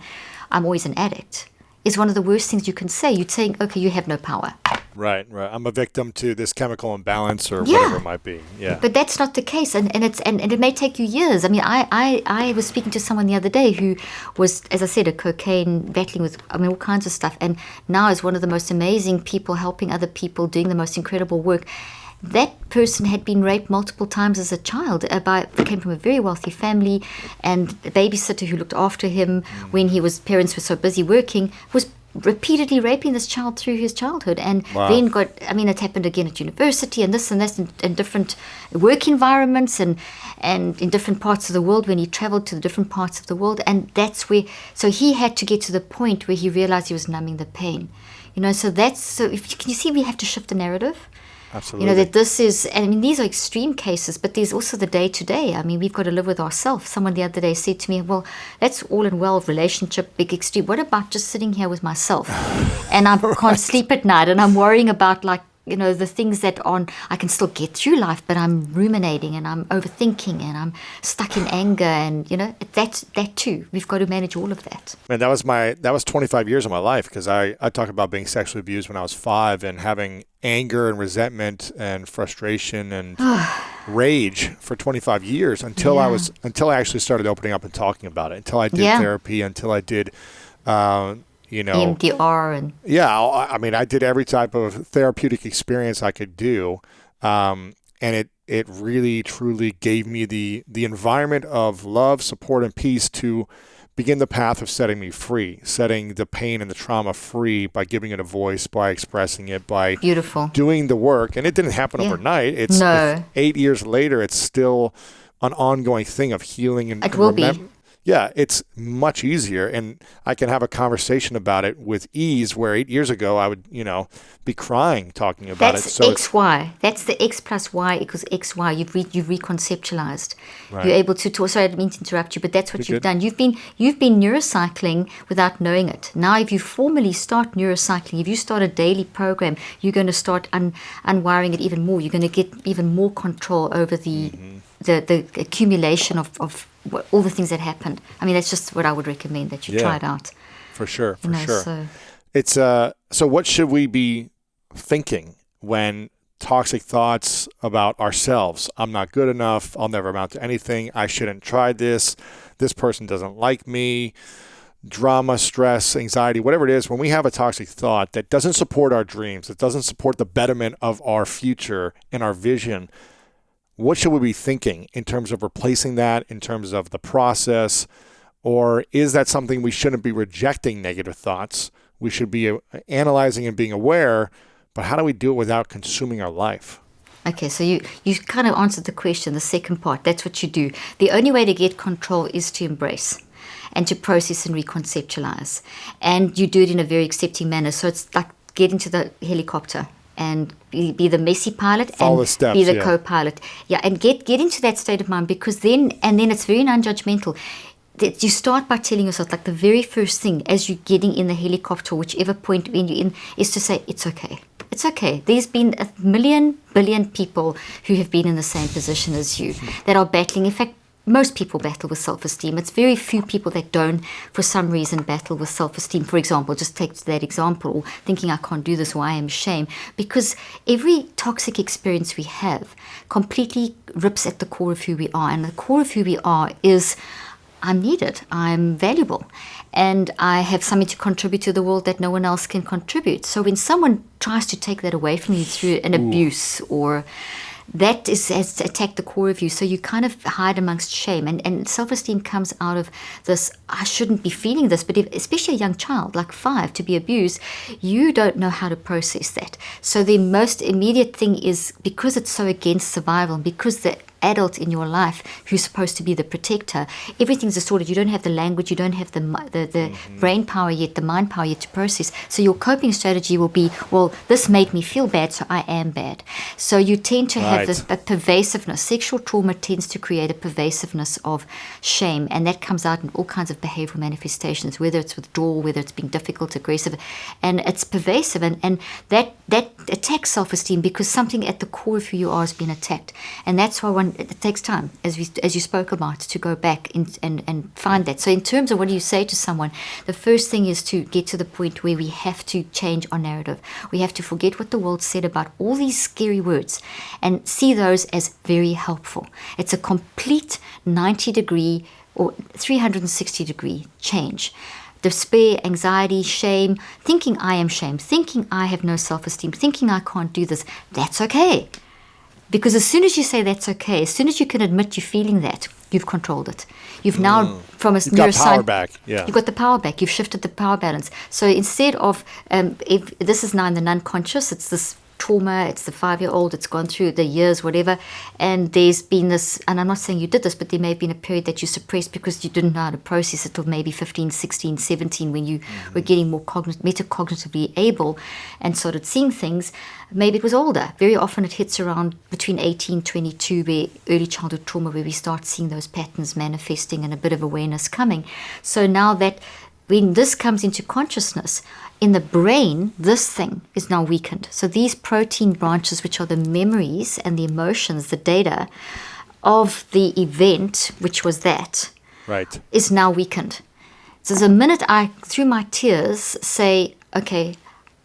I'm always an addict, is one of the worst things you can say. You're saying, okay, you have no power. Right, right. I'm a victim to this chemical imbalance or yeah. whatever it might be. Yeah. But that's not the case. And, and it's and, and it may take you years. I mean I, I, I was speaking to someone the other day who was, as I said, a cocaine battling with I mean all kinds of stuff and now is one of the most amazing people helping other people, doing the most incredible work that person had been raped multiple times as a child uh, by came from a very wealthy family and the babysitter who looked after him mm. when he was parents were so busy working was repeatedly raping this child through his childhood and wow. then got i mean it happened again at university and this and this in, in, different work environments and and in different parts of the world when he traveled to the different parts of the world and that's where so he had to get to the point where he realized he was numbing the pain you know so that's so if you can you see we have to shift the narrative Absolutely. You know, that this is, I mean, these are extreme cases, but there's also the day to day. I mean, we've got to live with ourselves. Someone the other day said to me, well, that's all in well, relationship, big extreme. What about just sitting here with myself? [sighs] and I right. can't sleep at night and I'm worrying about like you know the things that on I can still get through life, but I'm ruminating and I'm overthinking and I'm stuck in anger and you know that that too. We've got to manage all of that. Man, that was my that was 25 years of my life because I I talk about being sexually abused when I was five and having anger and resentment and frustration and [sighs] rage for 25 years until yeah. I was until I actually started opening up and talking about it until I did yeah. therapy until I did. Uh, you know. EMDR and yeah I mean I did every type of therapeutic experience I could do um, and it it really truly gave me the the environment of love support and peace to begin the path of setting me free setting the pain and the trauma free by giving it a voice by expressing it by beautiful. doing the work. And it didn't happen yeah. overnight. It's no. 8 years later it's still an ongoing thing of healing and it will remem- be yeah, it's much easier, and I can have a conversation about it with ease. Where eight years ago, I would, you know, be crying talking about That's it. So X Y. That's the X plus Y equals X Y. You've re- you've reconceptualized. Right. You're able to talk. Sorry, I didn't mean to interrupt you, but that's what You're you've good. done. You've been you've been neurocycling without knowing it. Now, if you formally start neurocycling, if you start a daily program, you're going to start un- unwiring it even more. You're going to get even more control over the. Mm-hmm the, the accumulation of, of all the things that happened. I mean, that's just what I would recommend that you yeah, try it out. For sure, for you know, sure. So. It's uh. So, what should we be thinking when toxic thoughts about ourselves? I'm not good enough. I'll never amount to anything. I shouldn't try this. This person doesn't like me. Drama, stress, anxiety, whatever it is, when we have a toxic thought that doesn't support our dreams, that doesn't support the betterment of our future and our vision, what should we be thinking in terms of replacing that, in terms of the process? Or is that something we shouldn't be rejecting negative thoughts? We should be uh, analyzing and being aware, but how do we do it without consuming our life? Okay, so you, you kind of answered the question, the second part. That's what you do. The only way to get control is to embrace and to process and reconceptualize. And you do it in a very accepting manner. So it's like getting to the helicopter and be, be the messy pilot Follow and steps, be the yeah. co-pilot. Yeah, and get get into that state of mind because then and then it's very non-judgmental. That you start by telling yourself like the very first thing as you're getting in the helicopter, whichever point when you're in, is to say it's okay. It's okay. There's been a million billion people who have been in the same position as you that are battling. In fact, most people battle with self-esteem. It's very few people that don't, for some reason, battle with self-esteem. For example, just take that example, thinking I can't do this or I am shame, because every toxic experience we have completely rips at the core of who we are, and the core of who we are is. I'm needed, I'm valuable, and I have something to contribute to the world that no one else can contribute. So when someone tries to take that away from you through an abuse or that is has attacked the core of you. So you kind of hide amongst shame, and, and self esteem comes out of this. I shouldn't be feeling this, but if, especially a young child like five to be abused, you don't know how to process that. So the most immediate thing is because it's so against survival, because the adult in your life who's supposed to be the protector, everything's distorted. You don't have the language, you don't have the the, the mm-hmm. brain power yet, the mind power yet to process. So your coping strategy will be, well, this made me feel bad, so I am bad. So you tend to right. have this a pervasiveness. Sexual trauma tends to create a pervasiveness of shame, and that comes out in all kinds of behavioral manifestations, whether it's withdrawal, whether it's being difficult, aggressive, and it's pervasive, and, and that that attacks self-esteem because something at the core of who you are has been attacked, and that's why one it takes time, as we as you spoke about, to go back in, and and find that. So in terms of what you say to someone, the first thing is to get to the point where we have to change our narrative. We have to forget what the world said about all these scary words, and see those as very helpful. It's a complete ninety degree or 360 degree change despair, anxiety, shame, thinking I am shame, thinking I have no self esteem, thinking I can't do this, that's okay. Because as soon as you say that's okay, as soon as you can admit you're feeling that, you've controlled it. You've now, mm. from a you've got power back. Yeah, you've got the power back. You've shifted the power balance. So instead of, um, if this is now in the unconscious, it's this trauma, it's the five year old, it's gone through the years, whatever. And there's been this, and I'm not saying you did this, but there may have been a period that you suppressed because you didn't know how to process it till maybe 15, 16, 17 when you mm-hmm. were getting more cogn- metacognitively able and started seeing things. Maybe it was older. Very often it hits around between 18, 22, where early childhood trauma, where we start seeing those patterns manifesting and a bit of awareness coming. So now that when this comes into consciousness, in the brain, this thing is now weakened. So these protein branches, which are the memories and the emotions, the data of the event, which was that, right, is now weakened. So the minute I, through my tears, say, okay,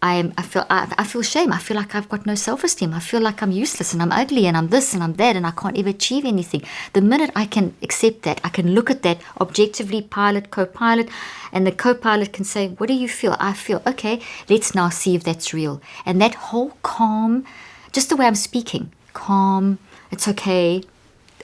I am I feel I, I, feel shame. I feel like I've got no self-esteem. I feel like I'm useless and I'm ugly and I'm this and I'm that and I can't ever achieve anything. The minute I can accept that, I can look at that objectively, pilot, co-pilot, and the co-pilot can say, "What do you feel?" I feel okay. Let's now see if that's real. And that whole calm, just the way I'm speaking, calm. It's okay.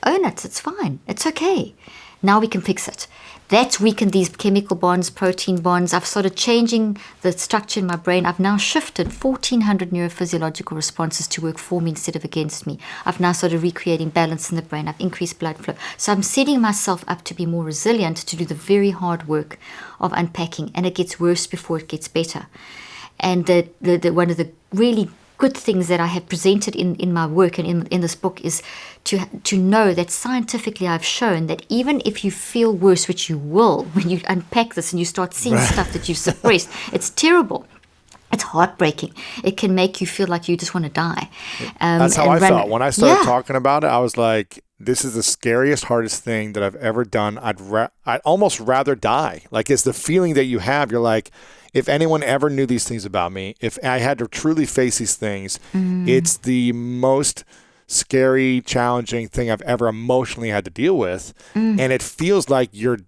Own it. It's fine. It's okay. Now we can fix it. That's weakened these chemical bonds, protein bonds. I've started changing the structure in my brain. I've now shifted 1400 neurophysiological responses to work for me instead of against me. I've now started recreating balance in the brain. I've increased blood flow. So I'm setting myself up to be more resilient to do the very hard work of unpacking. And it gets worse before it gets better. And the, the, the one of the really good things that I have presented in, in my work and in, in this book is to, to know that scientifically I've shown that even if you feel worse, which you will [laughs] when you unpack this and you start seeing right. stuff that you've [laughs] suppressed, it's terrible. It's heartbreaking. It can make you feel like you just want to die. Um, That's how I run, felt when I started yeah. talking about it. I was like, "This is the scariest, hardest thing that I've ever done. I'd I'd almost rather die. Like it's the feeling that you have. You're like, if anyone ever knew these things about me, if I had to truly face these things, mm. it's the most scary, challenging thing I've ever emotionally had to deal with. Mm. And it feels like you're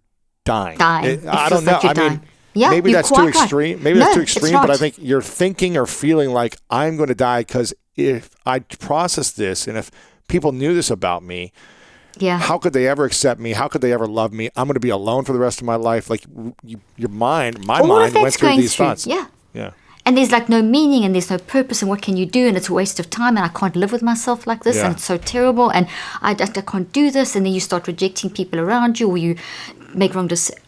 dying. Dying. It, I don't know. Like I mean, yeah, maybe that's too extreme. Maybe no, that's too extreme, but I think you're thinking or feeling like I'm going to die because if I process this and if people knew this about me, yeah. How could they ever accept me? How could they ever love me? I'm going to be alone for the rest of my life. Like you, your mind, my All mind went through these through. thoughts. Yeah. Yeah. And there's like no meaning and there's no purpose and what can you do and it's a waste of time and I can't live with myself like this yeah. and it's so terrible and I, I, I can't do this and then you start rejecting people around you or you make wrong decisions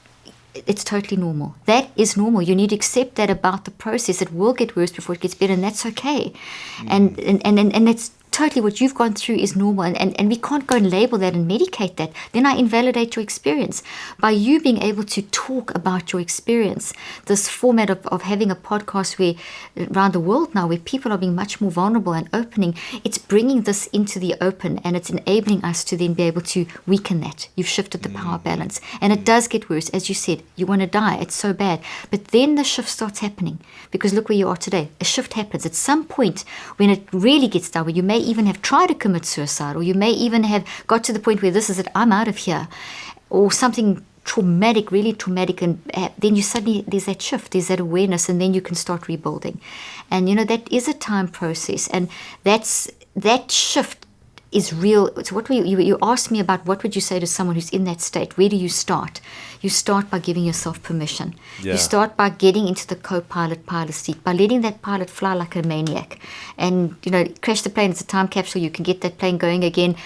it's totally normal. That is normal. You need to accept that about the process. It will get worse before it gets better, and that's okay. Mm. And, and, and, and it's totally what you've gone through is normal and, and, and we can't go and label that and medicate that. Then i invalidate your experience. By you being able to talk about your experience this format of, of having a podcast where uh, around the world now where people are being much more vulnerable and opening it's bringing this into the open and it's enabling us to then be able to weaken that. You've shifted the power mm. balance. And it mm. does get worse. As you said you want to die. It's so bad. But then the shift starts happening. Because look where you are today. A shift happens. At some point when it really gets down where you may even have tried to commit suicide, or you may even have got to the point where this is it, I'm out of here, or something traumatic, really traumatic, and uh, then you suddenly there's that shift, there's that awareness, and then you can start rebuilding. And you know that is a time process, and that's that shift is real. So what you, you you asked me about what would you say to someone who's in that state? Where do you start? You start by giving yourself permission. Yeah. You start by getting into the co-pilot pilot seat, by letting that pilot fly like a maniac, and you know crash the plane. It's a time capsule. You can get that plane going again,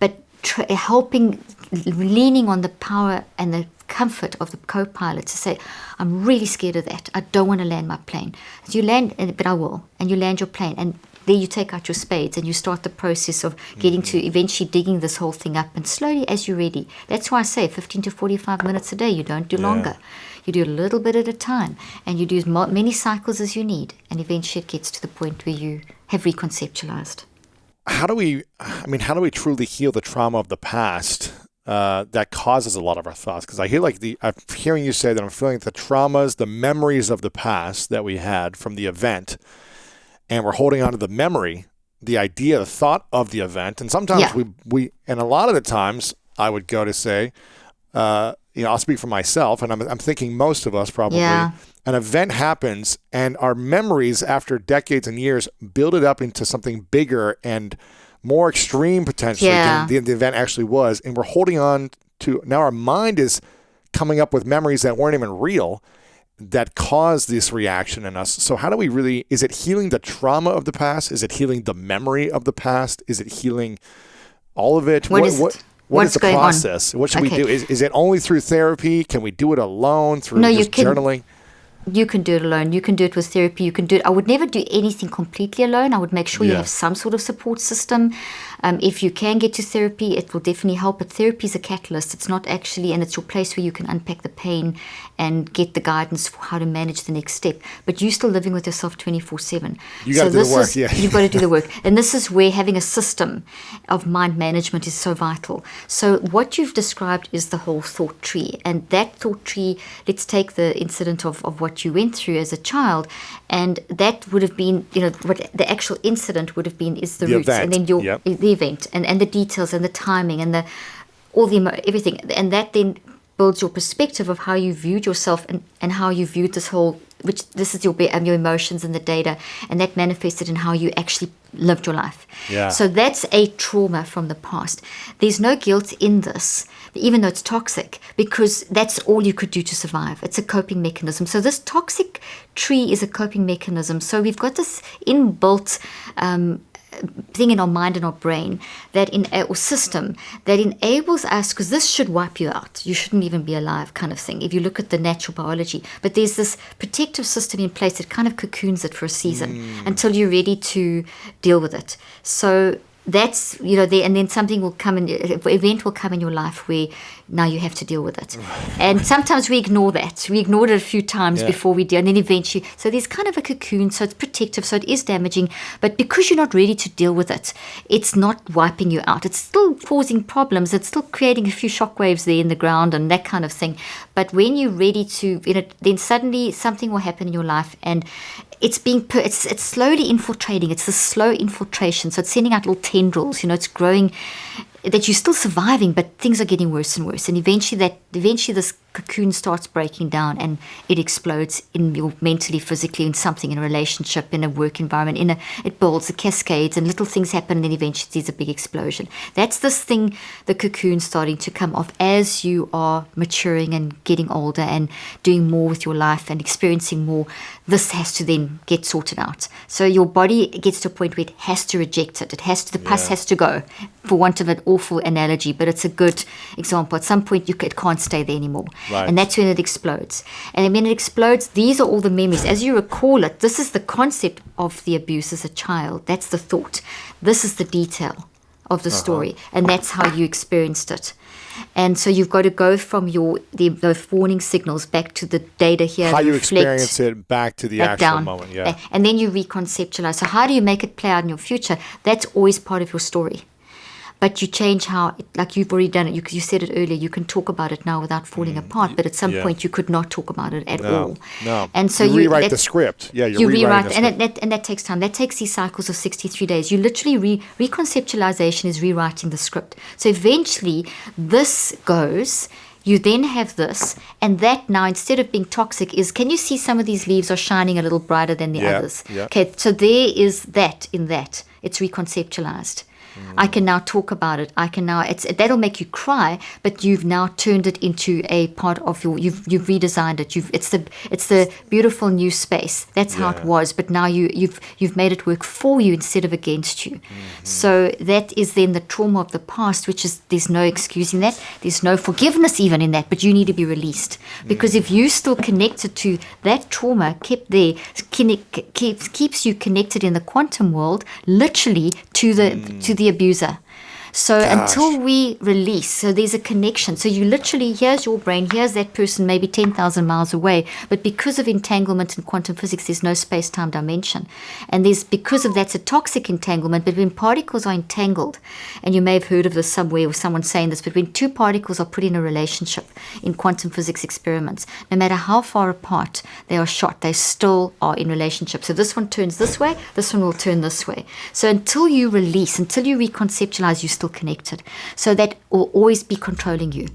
but tr- eh, helping, leaning on the power and the comfort of the co-pilot to say, I'm really scared of that. I don't want to land my plane. So you land, eh, but I will, and you land your plane, and there you take out your spades and you start the process of getting to eventually digging this whole thing up and slowly as you're ready. That's why I say 15 to 45 minutes a day. You don't do longer. You do a little bit at a time and you do as many cycles as you need. And eventually it gets to the point where you have reconceptualized. how do we i mean how do we truly heal the trauma of the past uh, that causes a lot of our thoughts because i hear like the i'm hearing you say that i'm feeling the traumas the memories of the past that we had from the event and we're holding on to the memory the idea the thought of the event and sometimes Yeah. we we and a lot of the times i would go to say uh, you know i'll speak for myself and i'm, I'm thinking most of us probably Yeah. an event happens and our memories after decades and years build it up into something bigger and more extreme potentially Yeah. than the, the event actually was and we're holding on to now our mind is coming up with memories that weren't even real that caused this reaction in us so how do we really is it healing the trauma of the past is it healing the memory of the past is it healing all of it What is it? what What's is the going on? process what should Okay. we do is, is it only through therapy can we do it alone through No, you just can- journaling You can do it alone. You can do it with therapy. You can do it. I would never do anything completely alone. I would make sure you have some sort of support system. Um, if you can get to therapy, it will definitely help. But therapy is a catalyst. It's not actually, and it's your place where you can unpack the pain and get the guidance for how to manage the next step. But you're still living with yourself 24 7. You gotta do the work, is, yeah. You've got to do the work. [laughs] And this is where having a system of mind management is so vital. So, what you've described is the whole thought tree. And that thought tree, let's take the incident of, of what you went through as a child. And that would have been, you know, what the actual incident would have been is the, The roots. event, And then your yep. the event and, and the details and the timing and the all the everything. And that then builds your perspective of how you viewed yourself and, and how you viewed this whole which this is your be- um, your emotions and the data and that manifested in how you actually lived your life. Yeah. so that's a trauma from the past. There's no guilt in this even though it's toxic because that's all you could do to survive. It's a coping mechanism. So this toxic tree is a coping mechanism. So we've got this inbuilt um, thing in our mind and our brain that in uh, or system that enables us because this should wipe you out. You shouldn't even be alive kind of thing if you look at the natural biology. But there's this protective system in place that kind of cocoons it for a season mm. until you're ready to deal with it. So that's you know there and then something will come in an event will come in your life where now you have to deal with it. [sighs] And sometimes we ignore that. We ignored it a few times Yeah. before we deal and then eventually so there's kind of a cocoon so it's protective so it is damaging but because you're not ready to deal with it it's not wiping you out. It's still causing problems. It's still creating a few shockwaves there in the ground and that kind of thing. But when you're ready to you know then suddenly something will happen in your life and it's being it's it's slowly infiltrating it's the slow infiltration. So it's sending out little tendrils you know it's growing that you're still surviving but things are getting worse and worse. And eventually that eventually this cocoon starts breaking down and it explodes in your mentally physically in something in a relationship in a work environment in a it builds it cascades and little things happen and then eventually there's a big explosion. That's this thing the cocoon starting to come off as you are maturing and getting older and doing more with your life and experiencing more. This has to then get sorted out. So your body gets to a point where it has to reject it. It has to the pus Yeah. has to go for want of an awful analogy, but it's a good example. At some point, you it can't stay there anymore, Right. and that's when it explodes. And when it explodes, these are all the memories. As you recall it, this is the concept of the abuse as a child. That's the thought. This is the detail of the uh-huh. story, and that's how you experienced it. And so you've got to go from your the, warning signals back to the data here. How you reflect experience it back to the back actual down. moment. Yeah. And then you reconceptualize. So how do you make it play out in your future? That's always part of your story. But you change how, it, like you've already done it. You, you said it earlier. You can talk about it now without falling apart. But at some Mm, yeah. point, you could not talk about it at No, all. no. And so You you, rewrite the script. Yeah, you rewrite, and that, and that takes time. That takes these cycles of sixty-three days. You literally re, reconceptualization is rewriting the script. So eventually, this goes. You then have this, and that now instead of being toxic is. Can you see some of these leaves are shining a little brighter than the Yeah, others? yeah. Okay, so there is that in that. It's reconceptualized. I can now talk about it. I can now it's that'll make you cry, but you've now turned it into a part of your you've you've redesigned it. You've it's the it's the beautiful new space. That's how it was, but now you you've you've made it work for you instead of against you. Mm-hmm. So that is then the trauma of the past, which is there's no excusing that. There's no forgiveness even in that, but you need to be released. Because mm. if you still connected to that trauma kept there, keeps keeps you connected in the quantum world, literally to the mm. to the abuser. So until we release, so there's a connection. So you literally, here's your brain, here's that person maybe 10,000 miles away. But because of entanglement in quantum physics, there's no space time dimension. And there's, because of that's a toxic entanglement, but when particles are entangled, and you may have heard of this somewhere or someone saying this, but when two particles are put in a relationship in quantum physics experiments, no matter how far apart they are shot, they still are in relationship. So this one turns this way, this one will turn this way. So until you release, until you reconceptualize, you're still connected. So that will always be controlling you.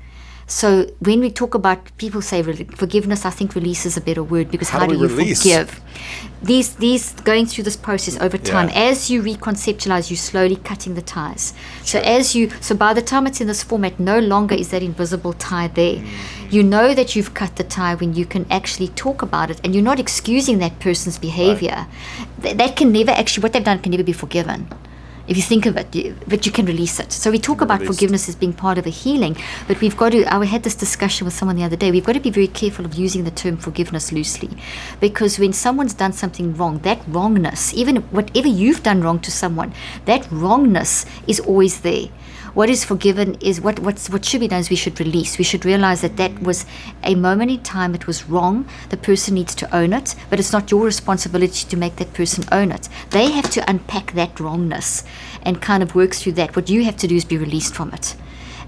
So when we talk about people say forgiveness, I think release is a better word because How how, do you release? forgive? These these going through this process over time Yeah. as you reconceptualize, you're slowly cutting the ties. So as you so by the time it's in this format, no longer is that invisible tie there. Mm-hmm. You know that you've cut the tie when you can actually talk about it and you're not excusing that person's behavior. Th- that can never actually what they've done can never be forgiven. If you think of it, you, but you can release it. So we talk about Released. forgiveness as being part of a healing, but we've got to. I had this discussion with someone the other day. We've got to be very careful of using the term forgiveness loosely, because when someone's done something wrong, that wrongness, even whatever you've done wrong to someone, that wrongness is always there. What is forgiven is what what's, what should be done is we should release. We should realize that that was a moment in time. It was wrong. The person needs to own it, but it's not your responsibility to make that person own it. They have to unpack that wrongness and kind of work through that. What you have to do is be released from it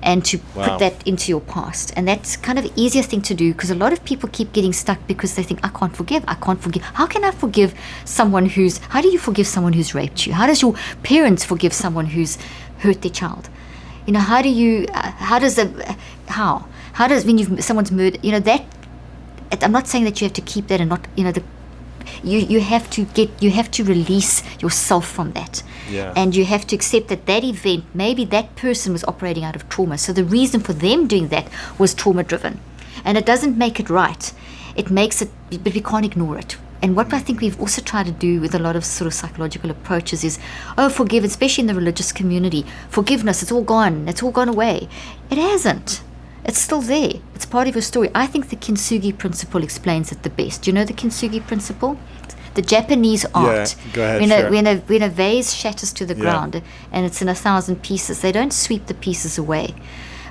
and to Wow. put that into your past. And that's kind of the easiest thing to do because a lot of people keep getting stuck because they think, I can't forgive, I can't forgive. How can I forgive someone who's, how do you forgive someone who's raped you? How does your parents forgive someone who's hurt their child? You know, how do you, uh, how does the, how? How does, when you've, someone's murdered, you know, that, I'm not saying that you have to keep that and not, you know, the, you, you have to get, you have to release yourself from that. Yeah. And you have to accept that that event, maybe that person was operating out of trauma. So the reason for them doing that was trauma driven. And it doesn't make it right. It makes it, but we can't ignore it. And what I think we've also tried to do with a lot of sort of psychological approaches is, oh, forgive, especially in the religious community, forgiveness, it's all gone, it's all gone away. It hasn't. It's still there. It's part of your story. I think the kintsugi principle explains it the best. Do you know the kintsugi principle? The Japanese art. Yeah, go ahead, When, share. a, when, a, when a vase shatters to the Yeah. ground and it's in a thousand pieces, they don't sweep the pieces away.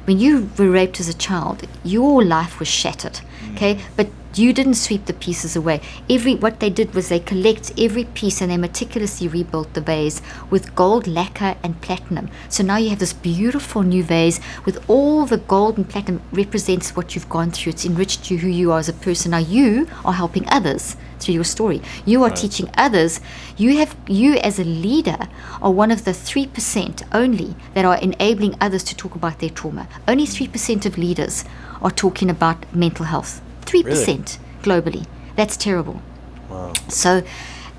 When you were raped as a child, your life was shattered. Mm. Okay, but you didn't sweep the pieces away. Every what they did was they collect every piece and they meticulously rebuilt the vase with gold lacquer and platinum. So now you have this beautiful new vase with all the gold and platinum represents what you've gone through. It's enriched you who you are as a person. Now you are helping others through your story. You are teaching others. You have you as a leader are one of the three percent only that are enabling others to talk about their trauma. Only three percent of leaders are talking about mental health. Three percent globally. That's terrible. Wow. So,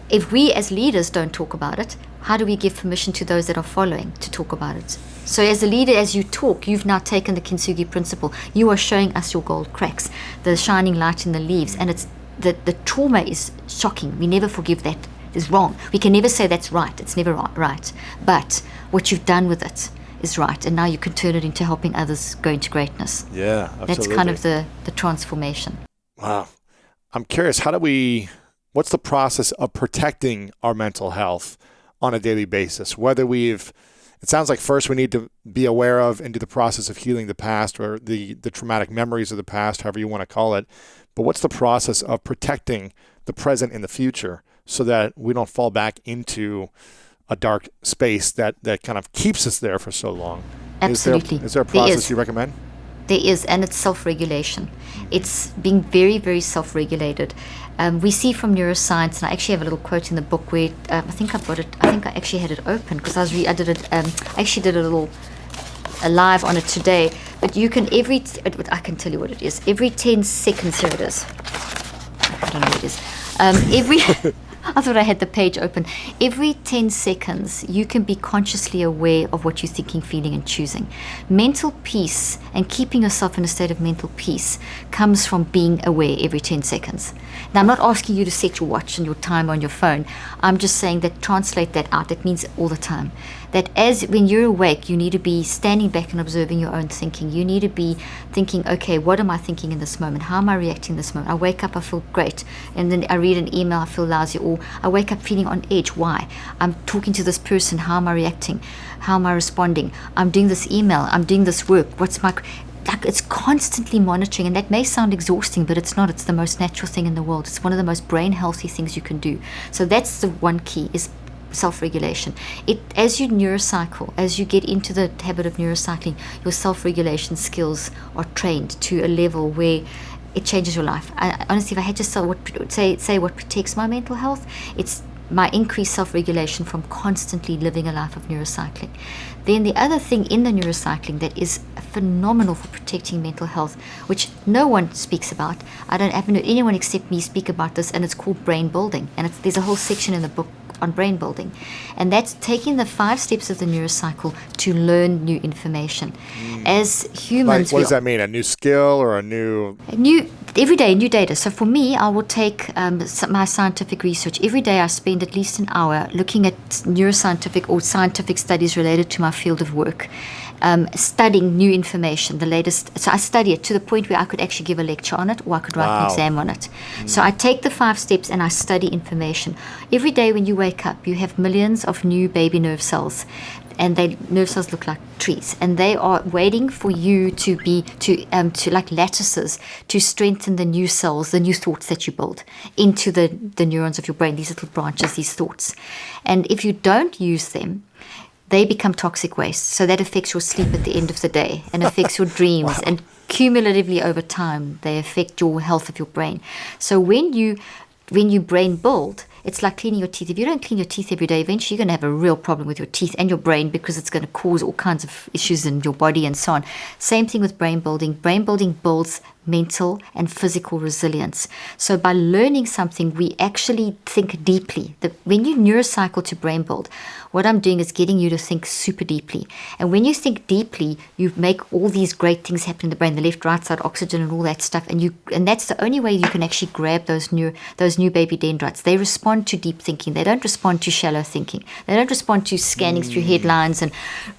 if we as leaders don't talk about it, how do we give permission to those that are following to talk about it? So, as a leader, as you talk, you've now taken the kintsugi principle. You are showing us your gold cracks, the shining light in the leaves, and it's the the trauma is shocking. We never forgive that. It's wrong. We can never say that's right. It's never ri- right. But what you've done with it is right, and now you can turn it into helping others go into greatness. Yeah, absolutely. That's kind of the the transformation. Wow. I'm curious, how do we, what's the process of protecting our mental health on a daily basis? Whether we've, it sounds like first we need to be aware of and do the process of healing the past or the, the traumatic memories of the past, however you want to call it. But what's the process of protecting the present and the future so that we don't fall back into a dark space that, that kind of keeps us there for so long? Absolutely. Is there, is there a process is. you recommend? There is, and it's self regulation. It's being very, very self regulated. Um, we see from neuroscience, and I actually have a little quote in the book where um, I think I've got it, I think I actually had it open because I was re- I did it, um, I actually did a little a live on it today. But you can every, I can tell you what it is. Every 10 seconds, here it is. I don't know what it is. Um, every, [laughs] I thought I had the page open. Every 10 seconds, you can be consciously aware of what you're thinking, feeling, and choosing. Mental peace and keeping yourself in a state of mental peace comes from being aware every 10 seconds. Now, I'm not asking you to set your watch and your time on your phone. I'm just saying that translate that out. That means all the time. That as when you're awake, you need to be standing back and observing your own thinking. You need to be thinking, okay, what am I thinking in this moment? How am I reacting in this moment? I wake up, I feel great. And then I read an email, I feel lousy. Or I wake up feeling on edge. Why? I'm talking to this person. How am I reacting? How am I responding? I'm doing this email. I'm doing this work. What's my like it's constantly monitoring and that may sound exhausting but it's not it's the most natural thing in the world it's one of the most brain healthy things you can do so that's the one key is self-regulation. It as you neurocycle as you get into the habit of neurocycling your self-regulation skills are trained to a level where it changes your life. I, honestly if i had to say what, say, say what protects my mental health it's my increased self-regulation from constantly living a life of neurocycling. Then the other thing in the neurocycling that is phenomenal for protecting mental health, which no one speaks about, I don't haven't heard anyone except me speak about this, and it's called brain building. And there's a whole section in the book on brain building, and that's taking the five steps of the neurocycle to learn new information. As Like, humans, what does that mean? A new skill or a new new every day new data. So for me i will take um, my scientific research. Every day i spend at least an hour looking at neuroscientific or scientific studies related to my field of work um, studying new information the latest so i study it to the point where i could actually give a lecture on it or i could write Wow. an exam on it. So i take the five steps and i study information. Every day when you wake up you have millions of new baby nerve cells and they nerve cells look like trees and they are waiting for you to be to um to like lattices to strengthen the new cells the new thoughts that you build into the the neurons of your brain these little branches these thoughts. And if you don't use them they become toxic waste so that affects your sleep at the end of the day and affects your [laughs] dreams and cumulatively over time they affect your health of your brain so when you when you brain build it's like cleaning your teeth. If you don't clean your teeth every day, eventually you're going to have a real problem with your teeth and your brain because it's going to cause all kinds of issues in your body and so on. Same thing with brain building. Brain building builds mental and physical resilience. So by learning something, we actually think deeply. The, when you neurocycle to brain build, what I'm doing is getting you to think super deeply. And when you think deeply, you make all these great things happen in the brain, the left, right side, oxygen, and all that stuff. And you, and that's the only way you can actually grab those new, those new baby dendrites. They respond to deep thinking. They don't respond to shallow thinking. They don't respond to scanning through mm. headlines and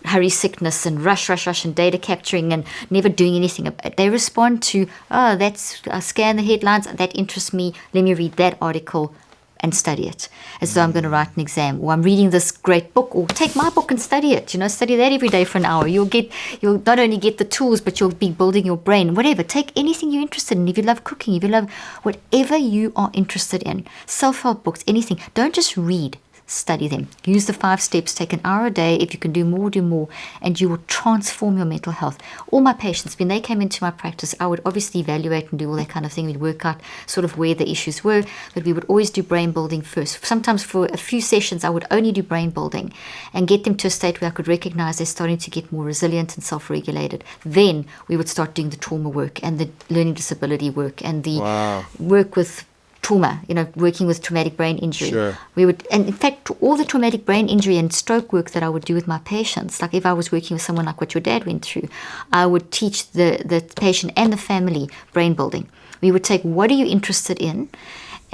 hurry sickness and rush, rush, rush and data capturing and never doing anything. They respond to, oh, that's I scan the headlines. That interests me. Let me read that article and study it. As though I'm going to write an exam. Or I'm reading this great book. Or take my book and study it. You know study that every day for an hour. You'll get you'll not only get the tools but you'll be building your brain. Whatever. Take anything you're interested in. If you love cooking if you love whatever you are interested in. Self-help books anything. Don't just read study them. Use the five steps, take an hour a day. If you can do more, do more, and you will transform your mental health. All my patients, when they came into my practice, I would obviously evaluate and do all that kind of thing. We'd work out sort of where the issues were, but we would always do brain building first. Sometimes for a few sessions, I would only do brain building and get them to a state where I could recognize they're starting to get more resilient and self regulated. Then we would start doing the trauma work and the learning disability work and the Wow. work with trauma, you know, working with traumatic brain injury. Sure. We would, and in fact, all the traumatic brain injury and stroke work that I would do with my patients, like if I was working with someone like what your dad went through, I would teach the, the patient and the family brain building. We would take what are you interested in?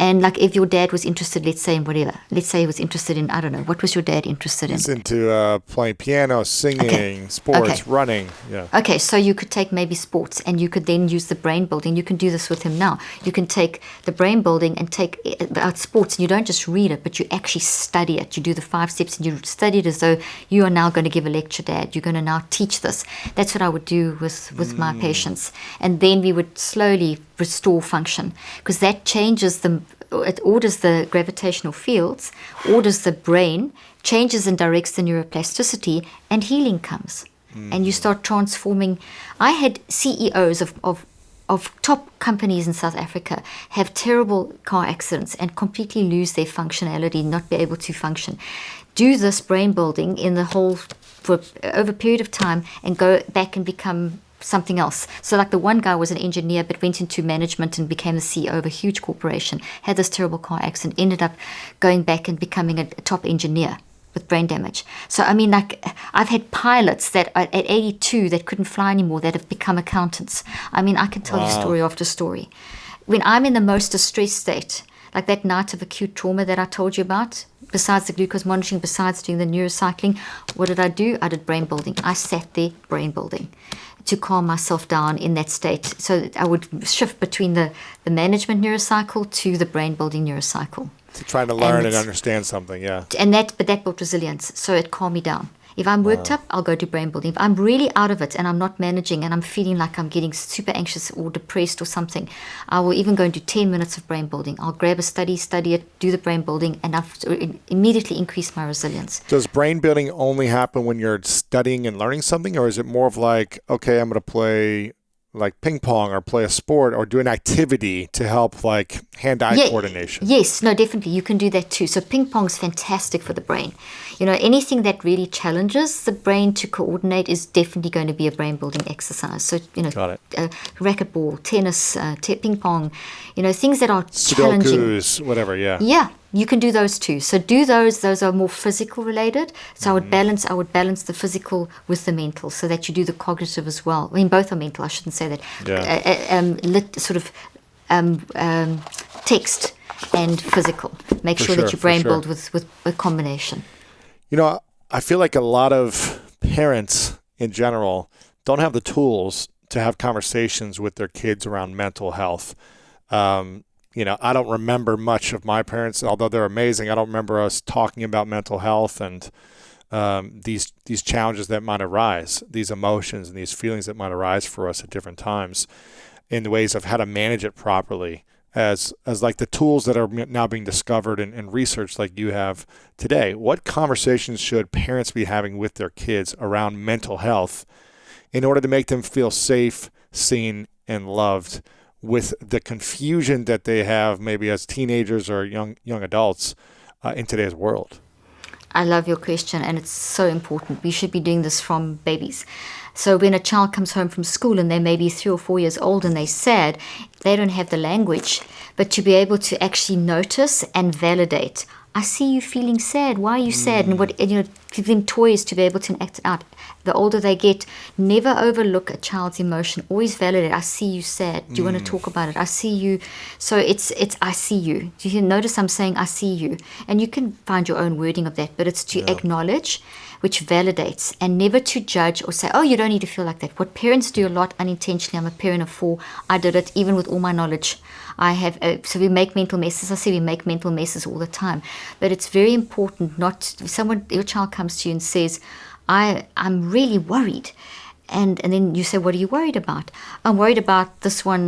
And like if your dad was interested, let's say in whatever, let's say he was interested in, I don't know, what was your dad interested in? He's into uh, playing piano, singing, sports, Okay. running. Yeah. Okay, so you could take maybe sports and you could then use the brain building. You can do this with him now. You can take the brain building and take it about sports and you don't just read it, but you actually study it. You do the five steps and you study it as though you are now going to give a lecture, Dad. You're going to now teach this. That's what I would do with, with my patients. And then we would slowly restore function because that changes the it orders the gravitational fields, orders the brain, changes and directs the neuroplasticity, and healing comes. And you mm. start transforming. I had CEOs of, of of top companies in South Africa have terrible car accidents and completely lose their functionality, not be able to function. Do this brain building in the whole for over a period of time and go back and become something else. So, like the one guy was an engineer but went into management and became the CEO of a huge corporation, had this terrible car accident, ended up going back and becoming a, top engineer with brain damage. So, I mean, like, I've had pilots that at 82 that couldn't fly anymore that have become accountants. I mean, I can tell you story after story. When I'm in the most distressed state, like that night of acute trauma that I told you about, besides the glucose monitoring, besides doing the neurocycling, what did I do? I did brain building. I sat there brain building to calm myself down in that state. So that I would shift between the, the management neurocycle to the brain building neurocycle. To trying to learn and, it's- understand something. Yeah. And that but that built resilience. So it calmed me down. If I'm worked up, I'll go do brain building. If I'm really out of it and I'm not managing and I'm feeling like I'm getting super anxious or depressed or something, I will even go and do 10 minutes of brain building. I'll grab a study, study it, do the brain building, and I've immediately increased my resilience. Does brain building only happen when you're studying and learning something, or is it more of like, okay, I'm going to play like ping pong or play a sport or do an activity to help like hand-eye Yeah, coordination? Yes, no, definitely. You can do that too. So ping pong's fantastic for the brain. You know, anything that really challenges the brain to coordinate is definitely going to be a brain building exercise. So, you know, Got it. Uh, racquetball, tennis, uh, te- ping pong, you know, things that are challenging. Sudokus, whatever. Yeah. Yeah, you can do those too. So do those. Those are more physical related. So I would balance. I would balance the physical with the mental, so that you do the cognitive as well. I mean, both are mental. I shouldn't say that. Yeah. Uh, uh, um, lit, sort of um, um, text and physical. Make sure, sure, that you brain sure. build with with a combination. You know, I feel like a lot of parents in general don't have the tools to have conversations with their kids around mental health. Um, you know, I don't remember much of my parents, although they're amazing. I don't remember us talking about mental health and um, these these challenges that might arise, these emotions and these feelings that might arise for us at different times, in the ways of how to manage it properly. As as like the tools that are now being discovered and, and researched, like you have today. What conversations should parents be having with their kids around mental health in order to make them feel safe, seen, and loved? With the confusion that they have, maybe as teenagers or young young adults, uh, in today's world. I love your question, and it's so important. We should be doing this from babies. So when a child comes home from school and they're maybe three or four years old and they're sad, they don't have the language, but to be able to actually notice and validate. I see you feeling sad. Why are you sad? And what and, you know, give them toys to be able to act out. The older they get, never overlook a child's emotion. Always validate. I see you sad. Do you want to talk about it? I see you. So it's it's I see you. Do you notice I'm saying I see you? And you can find your own wording of that, but it's to acknowledge, which validates, and never to judge or say, oh, you don't need to feel like that. What parents do a lot unintentionally. I'm a parent of four. I did it even with all my knowledge. I have uh, so we make mental messes. I say we make mental messes all the time, but it's very important not if someone your child comes to you and says, "I I'm really worried," and and then you say, "What are you worried about?" I'm worried about this one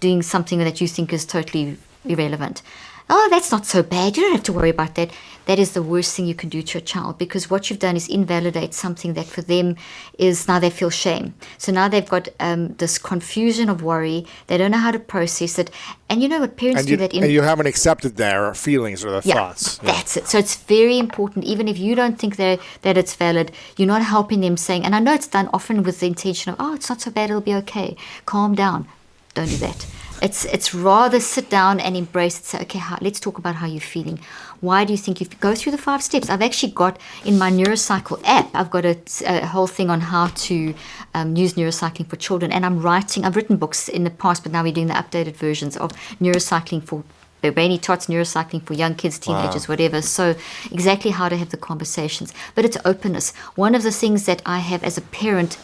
doing something that you think is totally irrelevant. Oh, that's not so bad. You don't have to worry about that. That is the worst thing you can do to a child because what you've done is invalidate something that for them is now they feel shame. So now they've got um, this confusion of worry. They don't know how to process it. And you know what parents do that in and you haven't accepted their feelings or their yeah, thoughts. Yeah. that's it. So it's very important, even if you don't think that that it's valid, you're not helping them saying, and I know it's done often with the intention of, oh, it's not so bad, it'll be okay. Calm down. Don't do that. It's it's rather sit down and embrace it. Say, okay, how, let's talk about how you're feeling. Why do you think you go through the five steps? I've actually got in my Neurocycle app. I've got a, a whole thing on how to um, use neurocycling for children, and I'm writing. I've written books in the past, but now we're doing the updated versions of neurocycling for brainy tots neurocycling for young kids, teenagers, wow. whatever. So exactly how to have the conversations, but it's openness. One of the things that I have as a parent,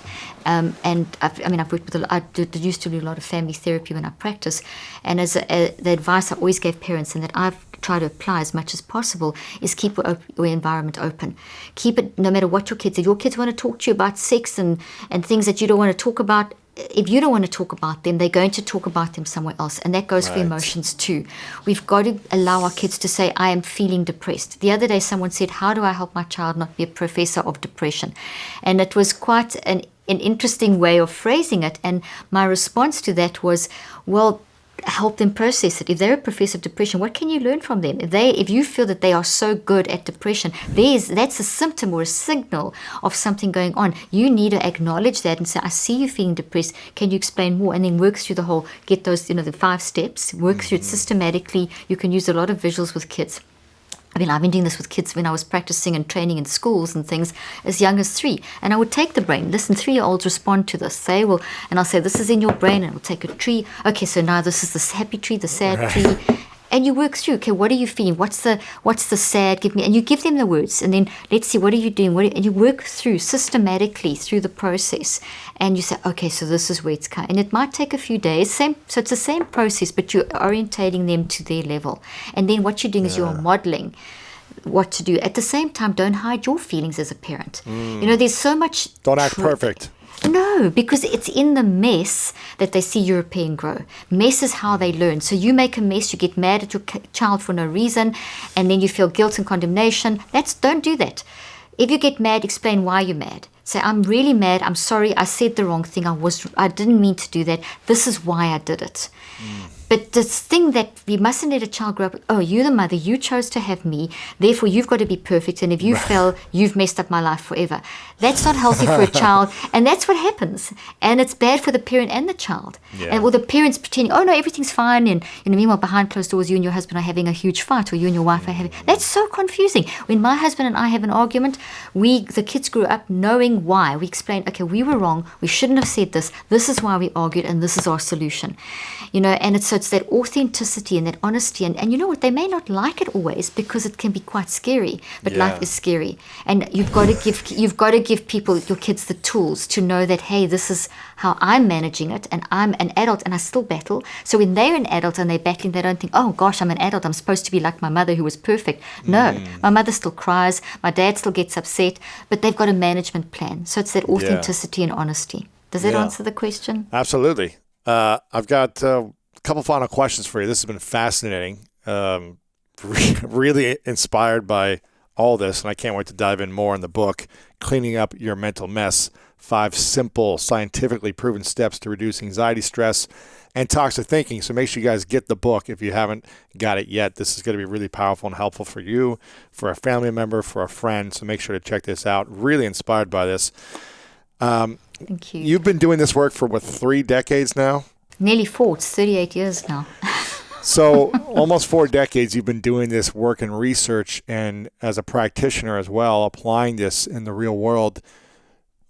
um, and I've, i mean I've worked with a, I did, used to do a lot of family therapy when I practice, and as a, a, the advice I always gave parents, and that I've tried to apply as much as possible, is keep your, your environment open. Keep it no matter what your kids. If your kids want to talk to you about sex and and things that you don't want to talk about, if you don't want to talk about them, they're going to talk about them somewhere else. And that goes right. for emotions too. We've got to allow our kids to say, I am feeling depressed. The other day, someone said, How do I help my child not be a professor of depression? And it was quite an, an interesting way of phrasing it. And my response to that was, Well, help them process it. If they're a professor of depression, what can you learn from them? If they, if you feel that they are so good at depression, there's that's a symptom or a signal of something going on. You need to acknowledge that and say, "I see you feeling depressed. Can you explain more?" And then work through the whole, get those, you know, the five steps. Work mm-hmm. through it mm-hmm. systematically. You can use a lot of visuals with kids. I mean, I've been doing this with kids when I was practicing and training in schools and things as young as three. And I would take the brain. Listen, three year olds respond to this. They will, and I'll say, This is in your brain. And we'll take a tree. Okay, so now this is the happy tree, the sad right. tree and you work through okay what are you feeling? What's the what's the sad give me? And you give them the words and then let's see what are you doing? What you, and you work through systematically through the process and you say okay so this is where it's coming and it might take a few days same so it's the same process but you're orientating them to their level. And then what you're doing yeah. is you're modeling what to do. At the same time don't hide your feelings as a parent. Mm. you know there's so much don't act perfect no, because it's in the mess that they see European grow. Mess is how they learn. So you make a mess, you get mad at your child for no reason, and then you feel guilt and condemnation. That's don't do that. If you get mad, explain why you're mad. Say, I'm really mad. I'm sorry. I said the wrong thing. I was. I didn't mean to do that. This is why I did it. Mm. But this thing that we mustn't let a child grow up, oh, you're the mother, you chose to have me, therefore you've got to be perfect. And if you fail, you've messed up my life forever. That's not healthy for a [laughs] child. And that's what happens. And it's bad for the parent and the child. Yeah. And well, the parents pretending, oh, no, everything's fine. And, you know, meanwhile, behind closed doors, you and your husband are having a huge fight, or you and your wife are having. Mm. That's so confusing. When my husband and I have an argument, we, the kids grew up knowing why. We explain, okay, we were wrong. We shouldn't have said this. This is why we argued, and this is our solution. You know, and it's so it's that authenticity and that honesty. And, and you know what? They may not like it always because it can be quite scary. But yeah. life is scary, and you've got to give you've got to give people your kids the tools to know that hey, this is how I'm managing it, and I'm an adult, and I still battle. So when they're an adult and they're battling, they don't think, oh gosh, I'm an adult. I'm supposed to be like my mother who was perfect. No, mm. my mother still cries. My dad still gets upset, but they've got a management plan. So it's that authenticity yeah. and honesty. Does that yeah. answer the question? Absolutely. Uh, I've got uh, a couple final questions for you. This has been fascinating. Um, [laughs] really inspired by all this, and I can't wait to dive in more in the book, Cleaning Up Your Mental Mess Five Simple, Scientifically Proven Steps to Reduce Anxiety, Stress, and Toxic Thinking. So make sure you guys get the book if you haven't got it yet. This is going to be really powerful and helpful for you, for a family member, for a friend. So make sure to check this out. Really inspired by this. Um, Thank you. You've been doing this work for what three decades now? Nearly four. It's thirty-eight years now. [laughs] so almost four decades you've been doing this work and research, and as a practitioner as well, applying this in the real world.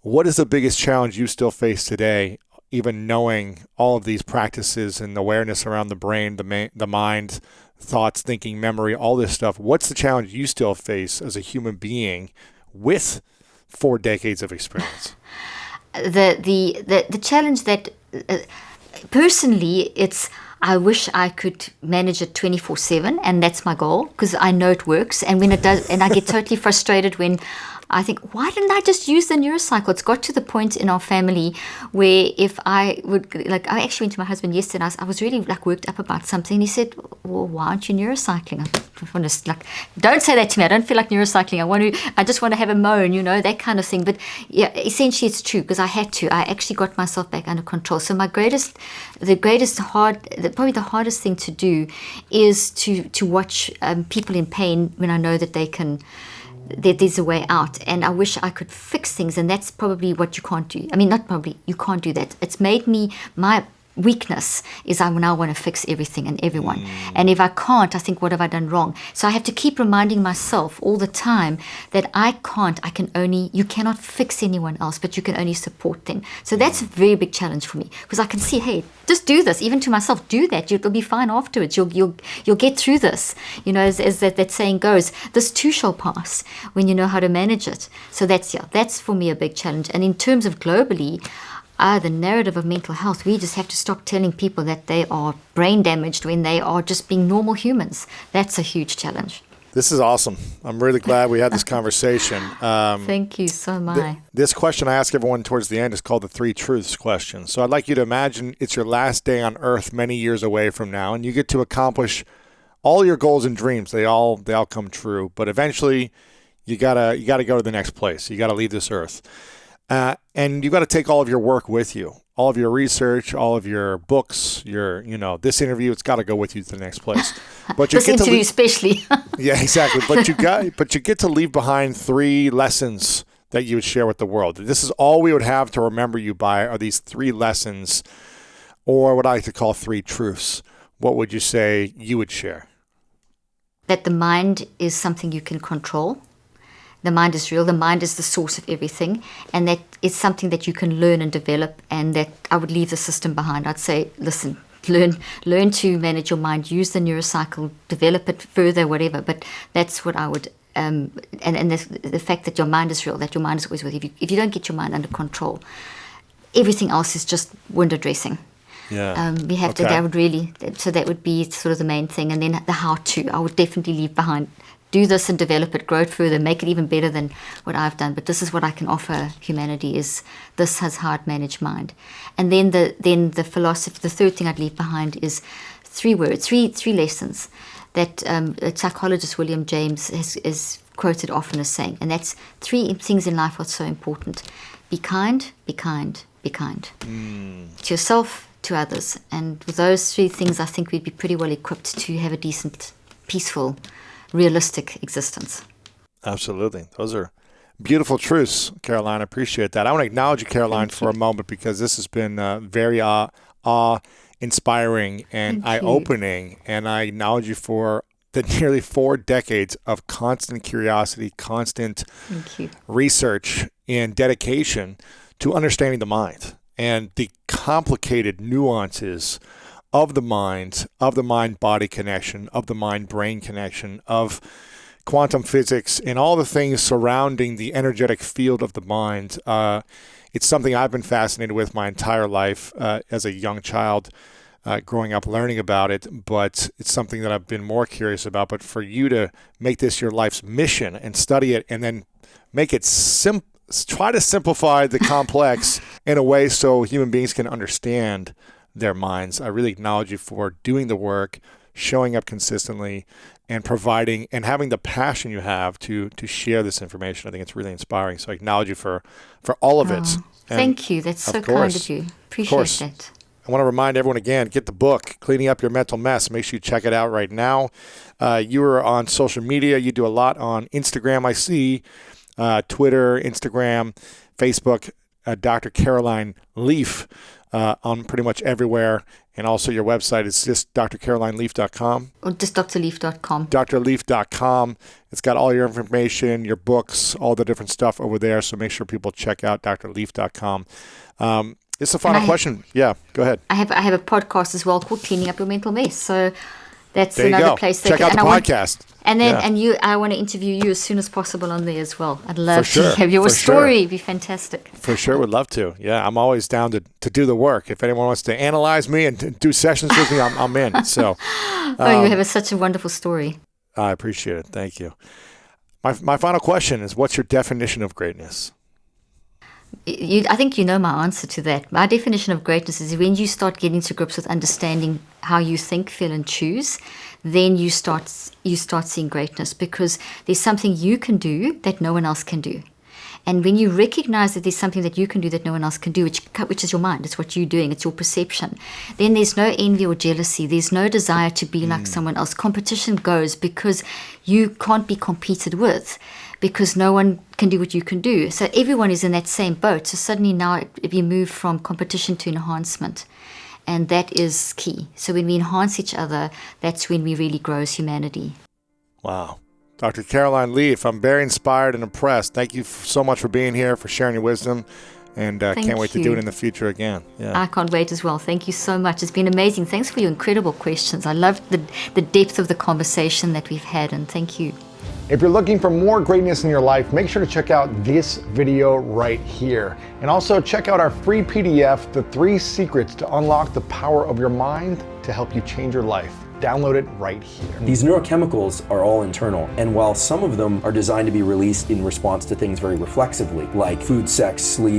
What is the biggest challenge you still face today, even knowing all of these practices and awareness around the brain, the ma- the mind, thoughts, thinking, memory, all this stuff? What's the challenge you still face as a human being with four decades of experience? The the the, the challenge that uh, personally it's I wish I could manage it 24 7, and that's my goal because I know it works. And when it does, and I get totally frustrated when I think, why didn't I just use the neurocycle? It's got to the point in our family where if I would, like, I actually went to my husband yesterday and I was, I was really like worked up about something. He said, well, why aren't you neurocycling? I want to, like, don't say that to me. I don't feel like neurocycling. I want to, I just want to have a moan, you know, that kind of thing. But yeah, essentially it's true because I had to. I actually got myself back under control. So my greatest, the greatest hard, the, probably the hardest thing to do is to, to watch um, people in pain when I know that they can, there's a way out. And i wish i could fix things and that's probably what you can't do. I mean not probably you can't do that. It's made me my weakness is I now want to fix everything and everyone. Mm. And if I can't, I think, what have I done wrong? So I have to keep reminding myself all the time that I can't, I can only, you cannot fix anyone else, but you can only support them. So that's a very big challenge for me because I can see, hey, just do this, even to myself, do that. You'll be fine afterwards. You'll, you'll, you'll get through this. You know, as, as that, that saying goes, this too shall pass when you know how to manage it. So that's, yeah, that's for me a big challenge. And in terms of globally, uh, the narrative of mental health, we just have to stop telling people that they are brain damaged when they are just being normal humans. That's a huge challenge. This is awesome. I'm really glad we had this [laughs] conversation. Um, Thank you so much. this question I ask everyone towards the end is called the three truths question. So I'd like you to imagine it's your last day on earth many years away from now and you get to accomplish all your goals and dreams. They all they all come true, but eventually you got to you got to go to the next place. You got to leave this earth. Uh, and you got to take all of your work with you, all of your research, all of your books, your you know this interview. It's got to go with you to the next place. [laughs] But you this get to interview, leave- especially. [laughs] yeah, exactly. But you got but you get to leave behind three lessons that you would share with the world. This is all we would have to remember you by are these three lessons, or what I like to call three truths. What would you say you would share? that the mind is something you can control. The mind is real. The mind is the source of everything, and that it's something that you can learn and develop. And that I would leave the system behind. I'd say, listen, [laughs] learn, learn to manage your mind. Use the neurocycle, develop it further, whatever. But that's what I would. Um, and and the, the fact that your mind is real, that your mind is always with you. If you, if you don't get your mind under control, everything else is just window dressing. Yeah. Um, we have to. Okay. That would really. So that would be sort of the main thing, and then the how to. I would definitely leave behind. Do this and develop it, grow it further, make it even better than what I've done. But this is what I can offer humanity: is this has hard managed mind, and then the then the philosophy. The third thing I'd leave behind is three words, three three lessons that um, a psychologist William James has, is quoted often as saying, and that's three things in life are so important: be kind, be kind, be kind to yourself, to others. And with those three things, I think we'd be pretty well equipped to have a decent, peaceful, realistic existence. Absolutely. Those are beautiful truths, Caroline. I appreciate that. I want to acknowledge you, Caroline, for a moment because this has been uh, very awe, awe inspiring and eye opening. And I acknowledge you for the [laughs] nearly four decades of constant curiosity, constant research, and dedication to understanding the mind and the complicated nuances of the mind, of the mind body connection, of the mind brain connection, of quantum physics, and all the things surrounding the energetic field of the mind. Uh, it's something I've been fascinated with my entire life uh, as a young child. Uh, growing up learning about it, but it's something that I've been more curious about. But for you to make this your life's mission and study it and then make it sim- try to simplify the complex [laughs] in a way so human beings can understand their minds. I really acknowledge you for doing the work, showing up consistently, and providing and having the passion you have to to share this information. I think it's really inspiring. So I acknowledge you for for all of it. Oh, Thank you. That's so kind course. of you. Appreciate that. I want to remind everyone again get the book, Cleaning Up Your Mental Mess. Make sure you check it out right now. Uh, you are on social media. You do a lot on Instagram, I see, uh, Twitter, Instagram, Facebook, uh, Dr. Caroline Leaf uh, on pretty much everywhere. And also your website is just drcarolineleaf.com. Or just drleaf.com. drleaf.com. It's got all your information, your books, all the different stuff over there. So make sure people check out drleaf.com. Um, it's the final question. Yeah, go ahead. I have I have a podcast as well called Cleaning Up Your Mental Mess. So that's There another place. Check can- out the and I want- and then Yeah. and you, I want to interview you as soon as possible on there as well. I'd love sure, to have your for sure. story. It'd be fantastic. For sure, would love to. Yeah, I'm always down to, to do the work. If anyone wants to analyze me and do sessions with me, I'm, I'm in. [laughs] So oh, Um, you have a, such a wonderful story. I appreciate it. Thank you. My, my final question is what's your definition of greatness? You, I think you know my answer to that. My definition of greatness is when you start getting to grips with understanding how you think, feel, and choose, then you start you start seeing greatness because there's something you can do that no one else can do. And when you recognize that there's something that you can do that no one else can do, which which is your mind, it's what you're doing, it's your perception, then there's no envy or jealousy. There's no desire to be like mm. someone else. Competition goes because you can't be competed with because no one can do what you can do. So everyone is in that same boat. So suddenly now if you move from competition to enhancement. And that is key. So when we enhance each other, that's when we really grow as humanity. Wow. Dr. Caroline Leaf, I'm very inspired and impressed. Thank you so much for being here, for sharing your wisdom, and uh, can't wait to do it in the future again. Yeah. I can't wait as well. Thank you so much. It's been amazing. Thanks for your incredible questions. I loved the, the depth of the conversation that we've had, and thank you. If you're looking for more greatness in your life, make sure to check out this video right here. And also check out our free PDF, The Three Secrets to Unlock the Power of Your Mind to help you change your life. Download it right here. These neurochemicals are all internal, and while some of them are designed to be released in response to things very reflexively, like food, sex, sleep,